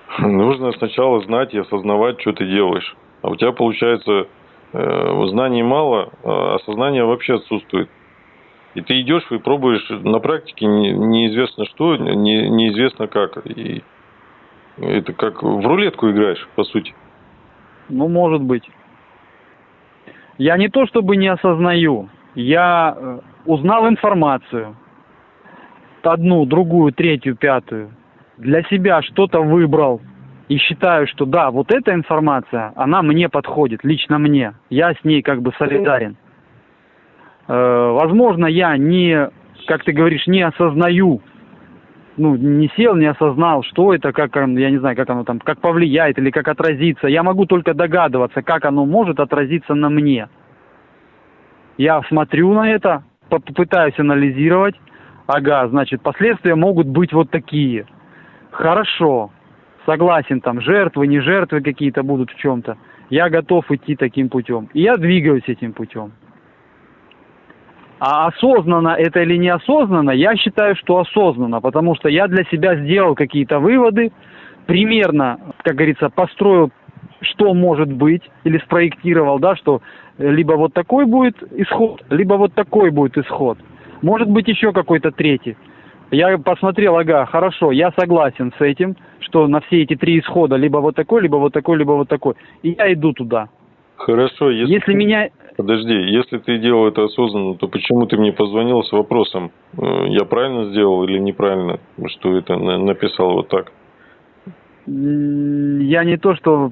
нужно сначала знать и осознавать, что ты делаешь. А у тебя получается знаний мало, а осознание вообще отсутствует. И ты идешь и пробуешь на практике не- неизвестно что, не- неизвестно как. И это как в рулетку играешь, по сути. Ну, может быть. Я не то чтобы не осознаю, я э, узнал информацию, одну, другую, третью, пятую, для себя что-то выбрал и считаю, что да, вот эта информация, она мне подходит, лично мне, я с ней как бы солидарен. Э, возможно, я не, как ты говоришь, не осознаю ну, не сел, не осознал, что это, как, я не знаю, как оно там, как повлияет или как отразится. Я могу только догадываться, как оно может отразиться на мне. Я смотрю на это, по- попытаюсь анализировать. Ага, значит, последствия могут быть вот такие. Хорошо. Согласен, там, жертвы, не жертвы какие-то будут в чем-то, я готов идти таким путем. И я двигаюсь этим путем. А осознанно это или неосознанно, я считаю, что осознанно, потому что я для себя сделал какие-то выводы, примерно, как говорится, построил, что может быть, или спроектировал, да, что либо вот такой будет исход, либо вот такой будет исход. Может быть еще какой-то третий. Я посмотрел, ага, хорошо, я согласен с этим, что на все эти три исхода либо вот такой, либо вот такой, либо вот такой. И я иду туда. Хорошо, если, Если меня... Подожди, если ты делал это осознанно, то почему ты мне позвонил с вопросом, э, я правильно сделал или неправильно, что это на- написал вот так? Я не то, что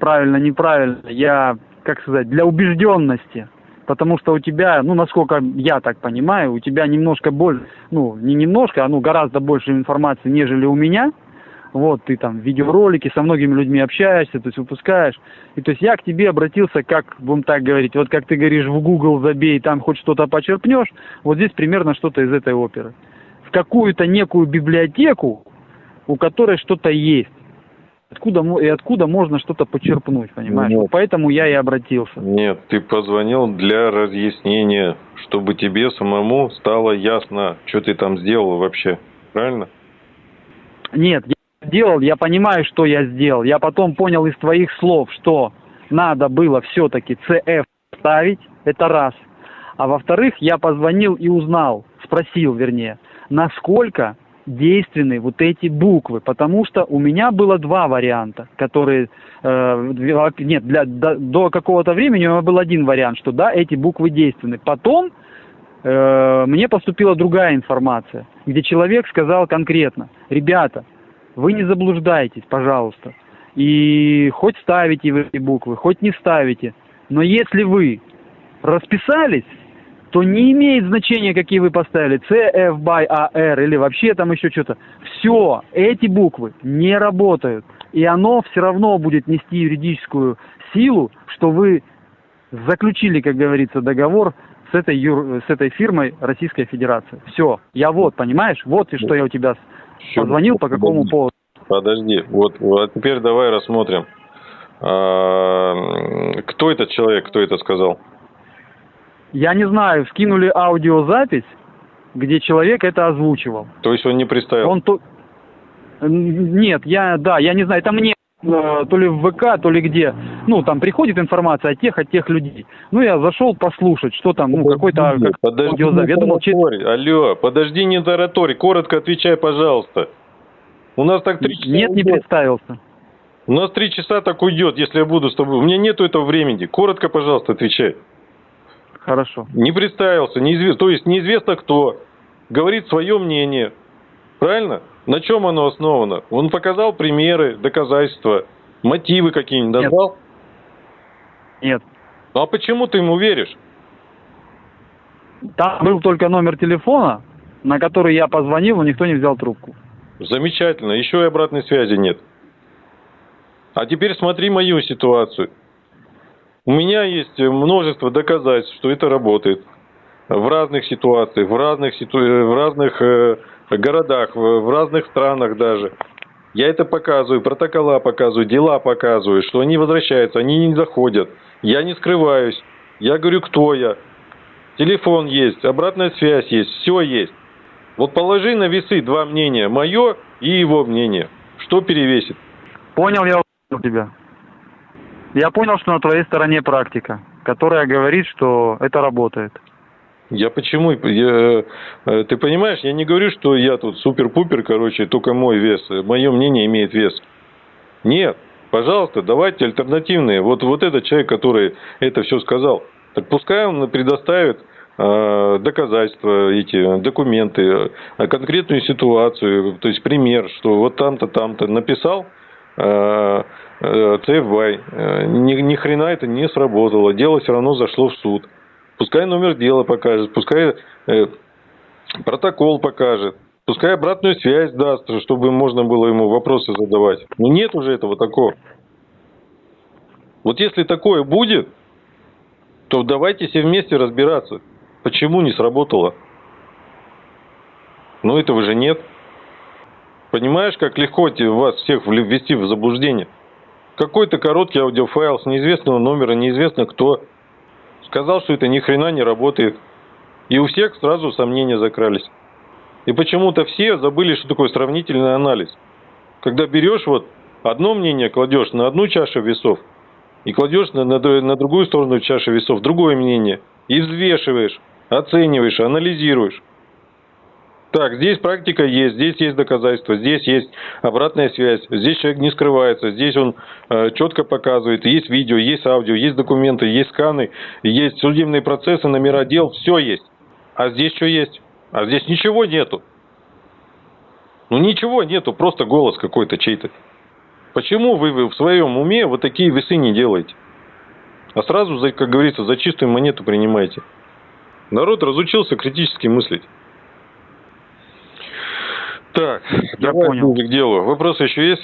правильно, неправильно, я, как сказать, для убежденности. Потому что у тебя, ну, насколько я так понимаю, у тебя немножко больше, ну, не немножко, а ну, гораздо больше информации, нежели у меня. Вот, ты там видеоролики со многими людьми общаешься, то есть выпускаешь. И то есть я к тебе обратился, как, будем так говорить, вот как ты говоришь, в Google забей, там хоть что-то почерпнешь, вот здесь примерно что-то из этой оперы. В какую-то некую библиотеку, у которой что-то есть. Откуда, и откуда можно что-то почерпнуть, понимаешь? Ну, Вот Поэтому я и обратился. Нет, ты позвонил для разъяснения, чтобы тебе самому стало ясно, что ты там сделал вообще. Правильно? Нет, я сделал, я понимаю, что я сделал. Я потом понял из твоих слов, что надо было все-таки CF ставить, это раз. А во-вторых, я позвонил и узнал, спросил, вернее, насколько действенны вот эти буквы, потому что у меня было два варианта, которые, э, нет, для, до, до какого-то времени у меня был один вариант, что да, эти буквы действенны. Потом э, мне поступила другая информация, где человек сказал конкретно, ребята, вы не заблуждайтесь, пожалуйста, и хоть ставите вы эти буквы, хоть не ставите, но если вы расписались, то не имеет значения, какие вы поставили, CF by AR или вообще там еще что-то. Все, эти буквы не работают. И оно все равно будет нести юридическую силу, что вы заключили, как говорится, договор с этой, юр- с этой фирмой Российской Федерации. Все, я вот, понимаешь, вот и что я у тебя позвонил, по какому поводу. Подожди, вот, вот теперь давай рассмотрим. А, кто этот человек, кто это сказал? Я не знаю, скинули аудиозапись, где человек это озвучивал. То есть он не представил? Он то... Нет, я, да, я не знаю, это мне э, то ли в ВК, то ли где. Ну, там приходит информация от тех, от тех людей. Ну, я зашел послушать, что там, ну, какой-то как, Подожди, аудиозапись. Я думал, че-. Алло, подожди, не тараторь, коротко отвечай, пожалуйста. У нас так три часа Нет, не уйдет. представился. У нас три часа так уйдет, если я буду с тобой. У меня нету этого времени. Коротко, пожалуйста, отвечай. Хорошо. Не представился, неизвестно, то есть неизвестно кто. Говорит свое мнение. Правильно? На чем оно основано? Он показал примеры, доказательства, мотивы какие-нибудь Нет. назвал? Нет. Ну а почему ты ему веришь? Там был только номер телефона, на который я позвонил, но никто не взял трубку. Замечательно, еще и обратной связи нет. А теперь смотри мою ситуацию. У меня есть множество доказательств, что это работает. В разных ситуациях, в разных, ситу... в разных э, городах, в, разных странах даже. Я это показываю, протокола показываю, дела показываю, что они возвращаются, они не заходят. Я не скрываюсь. Я говорю, кто я. Телефон есть, обратная связь есть, все есть. Вот положи на весы два мнения, мое и его мнение. Что перевесит? Понял я тебя. Я понял, что на твоей стороне практика, которая говорит, что это работает. Я почему? Я, э, ты понимаешь, я не говорю, что я тут супер-пупер, короче, только мой вес. Мое мнение имеет вес. Нет, пожалуйста, давайте альтернативные. Вот, вот этот человек, который это все сказал, так пускай он предоставит э, доказательства, эти документы, э, конкретную ситуацию, то есть пример, что вот там-то, там-то написал, э, э, CFBY, э, ни, ни хрена это не сработало, дело все равно зашло в суд. Пускай номер дела покажет, пускай э, протокол покажет, пускай обратную связь даст, чтобы можно было ему вопросы задавать. Но нет уже этого такого. Вот если такое будет, то давайте все вместе разбираться, почему не сработало. Но этого же нет. Понимаешь, как легко вас всех ввести в заблуждение? Какой-то короткий аудиофайл с неизвестного номера, неизвестно кто. Сказал, что это ни хрена не работает. И у всех сразу сомнения закрались. И почему-то все забыли, что такое сравнительный анализ. Когда берешь вот одно мнение, кладешь на одну чашу весов, и кладешь на, на, на другую сторону чаши весов другое мнение, и взвешиваешь, оцениваешь, анализируешь. Так, здесь практика есть, здесь есть доказательства, здесь есть обратная связь, здесь человек не скрывается, здесь он э, четко показывает, есть видео, есть аудио, есть документы, есть сканы, есть судебные процессы, номера дел, все есть. А здесь что есть? А здесь ничего нету. Ну ничего нету, просто голос какой-то чей-то. Почему вы, в своем уме вот такие весы не делаете? А сразу, как говорится, за чистую монету принимаете. Народ разучился критически мыслить. Так, Я давай понял. к делу. Вопросы еще есть?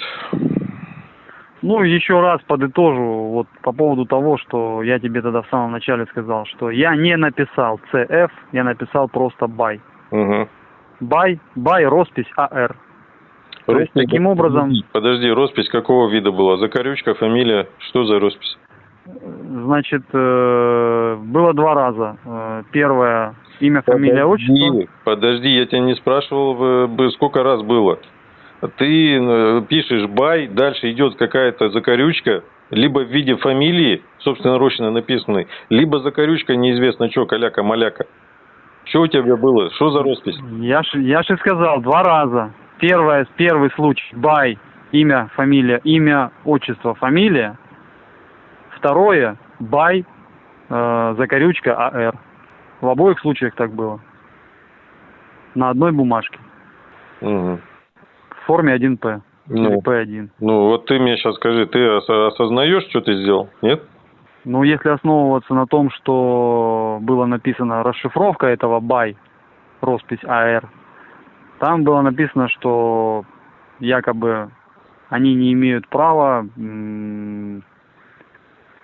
Ну, еще раз подытожу вот по поводу того, что я тебе тогда в самом начале сказал, что я не написал CF, я написал просто. Угу. BY, BY, роспись АР. То есть, таким образом- Подожди, роспись какого вида была? Закорючка, фамилия, что за роспись? Значит, э, было два раза. Э, Первое, имя, фамилия, отчество. Подожди, я тебя не спрашивал, э, бы, сколько раз было. Ты пишешь by, дальше идет какая-то закорючка, либо в виде фамилии, собственноручно написанной, либо закорючка неизвестно что, каляка-маляка. Что у тебя было? Что за роспись? Я ж, я же сказал, два раза. Первое, первый случай, by, имя, фамилия, имя, отчество, фамилия. Второе, by, э, закорючка, AR. В обоих случаях так было. На одной бумажке. Мгм. В форме 1П. Или Ну, П1. ну, вот ты мне сейчас скажи, ты ос- осознаешь, что ты сделал? Нет? Ну, если основываться на том, что было написано расшифровка этого by, роспись AR, там было написано, что якобы они не имеют права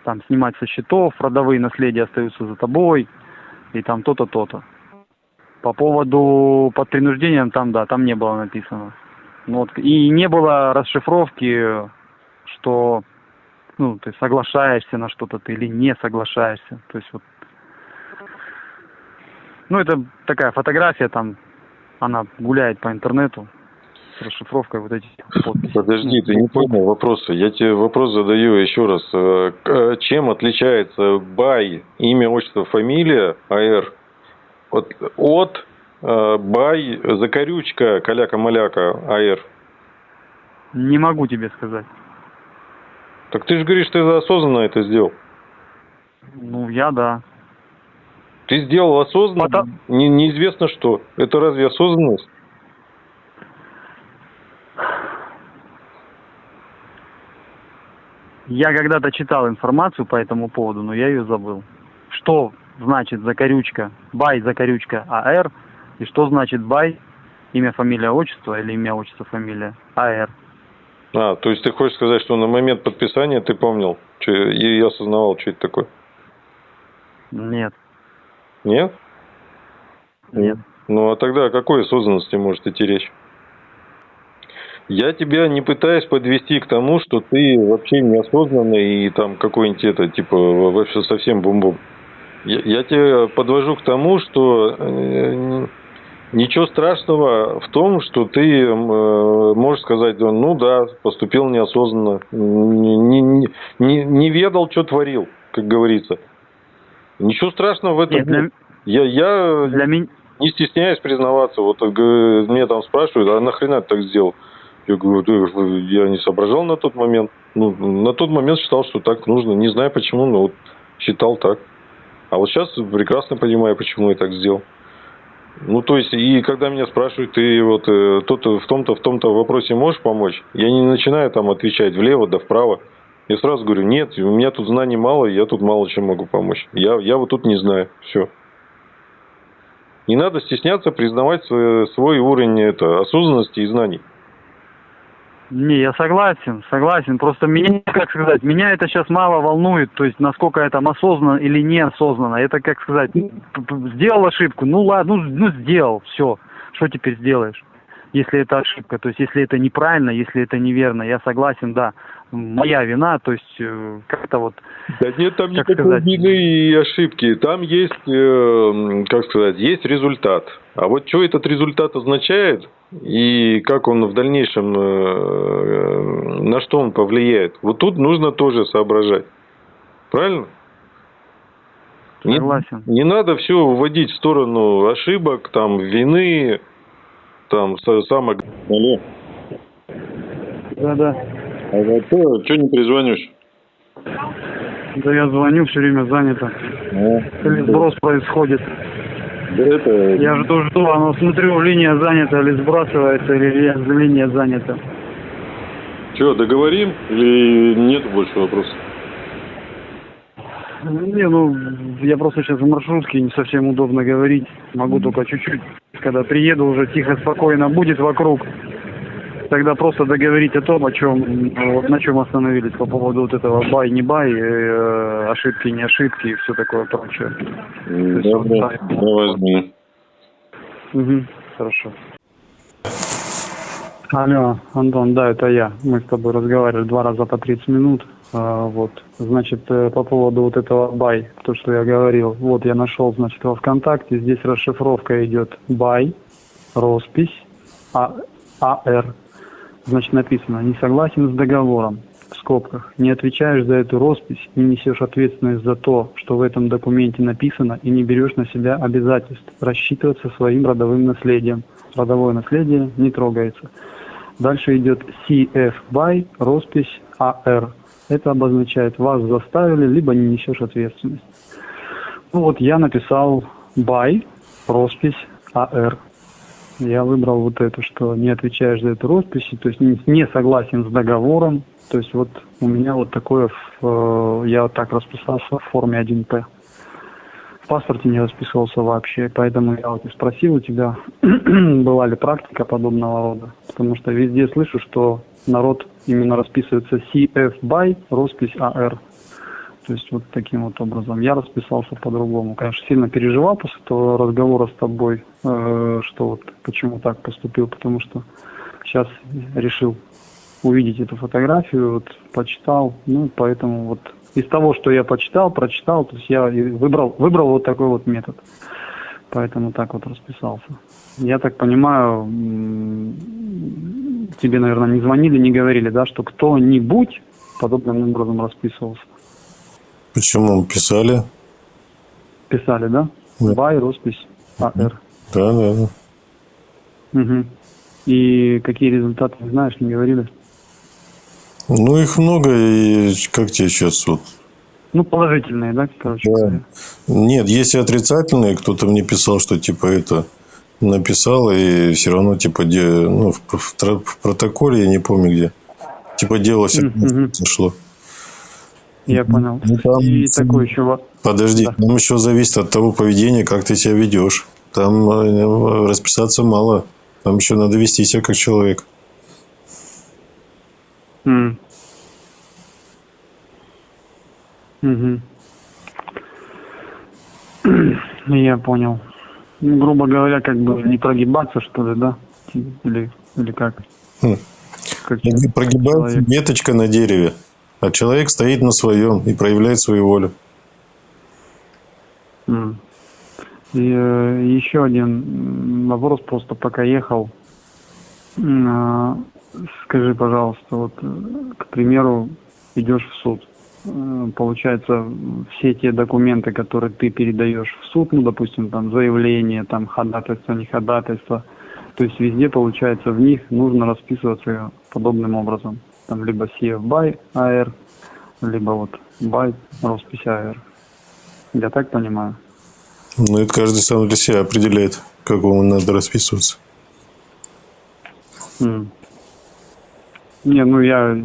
там снимать со счетов, родовые наследия остаются за тобой, и там то-то, то-то. По поводу под принуждением, там, да, там не было написано. Ну, вот, и не было расшифровки, что ну, ты соглашаешься на что-то ты или не соглашаешься. То есть вот, ну, это такая фотография там, она гуляет по интернету с расшифровкой вот этих подписей. Подожди, Ну, ты не понял вопроса. Я тебе вопрос задаю еще раз. Э, э, Чем отличается бай, имя, отчество, фамилия, АР, от, от э, бай, закорючка, каляка-маляка, АР? Не могу тебе сказать. Так ты же говоришь, ты осознанно это сделал. Ну, я да. Ты сделал осознанно, Пото- не- неизвестно что. Это разве осознанность? Я когда-то читал информацию по этому поводу, но я ее забыл. Что значит закорючка, бай, закорючка, АР, и что значит бай, имя, фамилия, отчество, или имя, отчество, фамилия, АР. А, то есть ты хочешь сказать, что на момент подписания ты помнил чё- и осознавал, что это такое? Нет, Нет? нет. Ну а тогда о какой осознанности может идти речь? Я тебя не пытаюсь подвести к тому, что ты вообще неосознанный и там какой-нибудь это, типа, вообще совсем бум-бум. Я, я тебя подвожу к тому, что э, ничего страшного в том, что ты э, можешь сказать, ну да, поступил неосознанно, не, не, не, не ведал, что творил, как говорится. Ничего страшного в этом Нет, нет. для, Я, я для не стесняюсь признаваться. Вот э, мне там спрашивают, а нахрена ты так сделал? Я говорю, «Да, я не соображал на тот момент. Ну, на тот момент считал, что так нужно. Не знаю почему, но вот считал так. А вот сейчас прекрасно понимаю, почему я так сделал. Ну, то есть, и когда меня спрашивают, ты вот э, тут в том-то, в том-то вопросе можешь помочь, я не начинаю там отвечать влево да вправо. Я сразу говорю, нет, у меня тут знаний мало, я тут мало чем могу помочь. Я, я вот тут не знаю. Все. Не надо стесняться признавать свой, свой уровень это, осознанности и знаний. Не, я согласен, согласен. Просто меня, как сказать, меня это сейчас мало волнует, то есть насколько я там осознанно или неосознанно. Это, как сказать, сделал ошибку, ну ладно, ну, ну сделал, все. Что теперь сделаешь? Если это ошибка. То есть, если это неправильно, если это неверно, я согласен, да, моя вина, то есть, э, как-то вот... Да нет там как никакой сказать? вины и ошибки. Там есть, э, как сказать, есть результат. А вот что этот результат означает и как он в дальнейшем, э, на что он повлияет, вот тут нужно тоже соображать. Правильно? Не- Согласен. Не, надо все вводить в сторону ошибок, там, вины, там, са- самое... Алло. Да-да. А что не перезвонишь? Да я звоню, все время занято. Или сброс происходит. Да это... Я жду, жду, оно смотрю, линия занята или сбрасывается, или ли- линия занята. Что, договорим или нет больше вопросов? Не, ну, я просто сейчас в маршрутке, не совсем удобно говорить. Могу только чуть-чуть. Когда приеду, уже тихо, спокойно будет вокруг. Тогда просто договорить о том, о чем, вот на чем остановились по поводу вот этого бай, не бай, э, ошибки, не ошибки и все такое прочее. давай звони. Угу, хорошо. Алло, Антон, да, это я. Мы с тобой разговаривали два раза по 30 минут. А, вот, значит, э, по поводу вот этого бай, то, что я говорил. Вот, я нашел, значит, во ВКонтакте. Здесь расшифровка идет бай, роспись, а, АР. Значит, написано, не согласен с договором, в скобках, не отвечаешь за эту роспись, не несешь ответственность за то, что в этом документе написано, и не берешь на себя обязательств рассчитываться своим родовым наследием. Родовое наследие не трогается. Дальше идет CF BY, роспись AR. Это обозначает, вас заставили, либо не несешь ответственность. Ну вот я написал BY, роспись AR. Я выбрал вот это, что не отвечаешь за эту роспись, то есть не, согласен с договором. То есть вот у меня вот такое, э, я вот так расписался в форме 1П. В паспорте не расписывался вообще, поэтому я вот и спросил у тебя, была ли практика подобного рода. Потому что везде слышу, что народ именно расписывается CF BY, роспись AR. То есть вот таким вот образом. Я расписался по-другому. Конечно, сильно переживал после того разговора с тобой, э, что вот почему так поступил, потому что сейчас решил увидеть эту фотографию, вот почитал, ну поэтому вот из того, что я почитал, прочитал, то есть я выбрал, выбрал вот такой вот метод. Поэтому так вот расписался. Я так понимаю, тебе, наверное, не звонили, не говорили, да, что кто-нибудь подобным образом расписывался. Почему писали? Писали, да? Да. Бай, роспись, АР. Да, да, да. Угу. И какие результаты, не знаешь, не говорили? Ну, их много, и как тебе сейчас вот? Ну, положительные, да, короче Да. Нет, есть и отрицательные. Кто-то мне писал, что типа это написал, и все равно типа где, ну, в, в в протоколе, я не помню где. Типа дело все сошло. Я понял. Ну, там- И такой еще Подожди, Да. там еще зависит от того поведения, как ты себя ведешь. Там э, расписаться мало. Там еще надо вести себя как человек. М. Мгм. Я понял. Ну, грубо говоря, как бы не прогибаться, что ли, да? Или, или как? Хм. Как Прогибается человек. веточка на дереве, а человек стоит на своем и проявляет свою волю. М. И э, еще один вопрос, просто пока ехал. А, Скажи, пожалуйста, вот, э, к примеру, идешь в суд. Э, Получается, все те документы, которые ты передаешь в суд, ну, допустим, там заявление, там ходатайство, не ходатайство, то есть везде, получается, в них нужно расписываться подобным образом. Там либо CF BY AR, либо вот BY роспись AR. Я так понимаю? Ну, это каждый сам для себя определяет, как ему надо расписываться. М. Не, ну я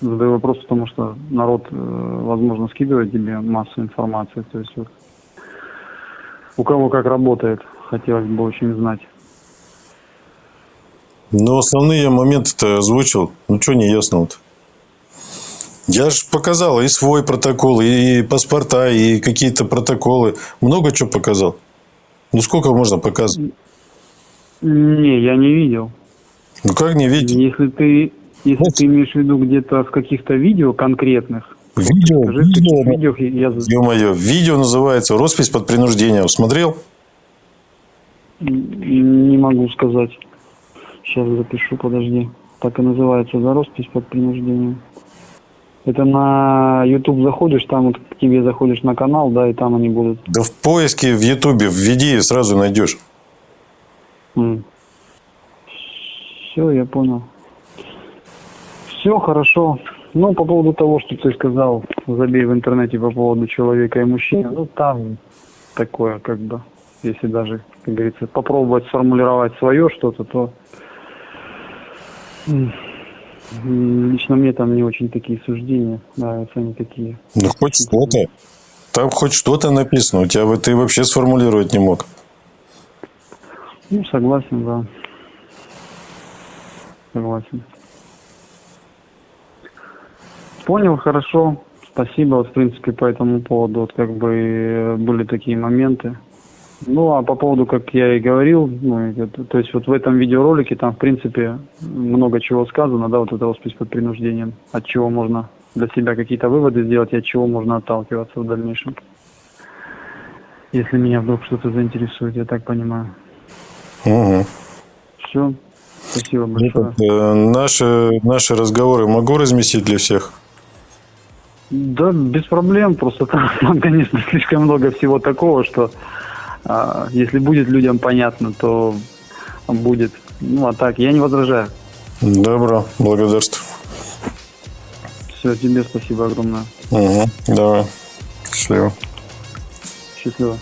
задаю вопрос, потому что народ, э, возможно, скидывает тебе массу информации. То есть вот у кого как работает, хотелось бы очень знать. Но основные моменты-то озвучил. Ну, что не ясно-то? Я же показал и свой протокол, и паспорта, и какие-то протоколы. Много чего показал. Ну, сколько можно показывать? Не, я не видел. Ну как не видеть? Если ты, если Вот. ты имеешь в виду где-то в каких-то видео конкретных, Видео, скажи, видео, видео я ё-моё, видео называется «Роспись под принуждением». Смотрел? не могу сказать. Сейчас запишу, подожди. Так и называется, за роспись под принуждением. Это на YouTube заходишь, там вот к тебе заходишь на канал, да, и там они будут. Да в поиске в Ютубе введи и сразу найдешь. Все, я понял. Все хорошо. Ну, по поводу того, что ты сказал, забей в интернете по поводу человека и мужчины, ну, там такое, как бы, если даже, как говорится, попробовать сформулировать свое что-то, то лично мне там не очень такие суждения нравятся, они такие. Ну хоть что-то. Там хоть что-то написано. У тебя ты вообще сформулировать не мог. Ну, согласен, да. Согласен. Понял, хорошо. Спасибо. Вот, в принципе, по этому поводу вот как бы э, были такие моменты. Ну, а по поводу, как я и говорил, ну, это- то есть вот в этом видеоролике там, в принципе, много чего сказано, да, вот это роспись под принуждением, от чего можно для себя какие-то выводы сделать и от чего можно отталкиваться в дальнейшем. Если меня вдруг что-то заинтересует, я так понимаю. Угу. Все. Спасибо Ну, большое. так, э, наши, наши разговоры могу разместить для всех? Да, без проблем. Просто там, там, конечно, слишком много всего такого, что а, если будет людям понятно, то будет. Ну, а так, я не возражаю. Добро, благодарствую. Все, тебе спасибо огромное. Угу. Давай. Счастливо. Счастливо.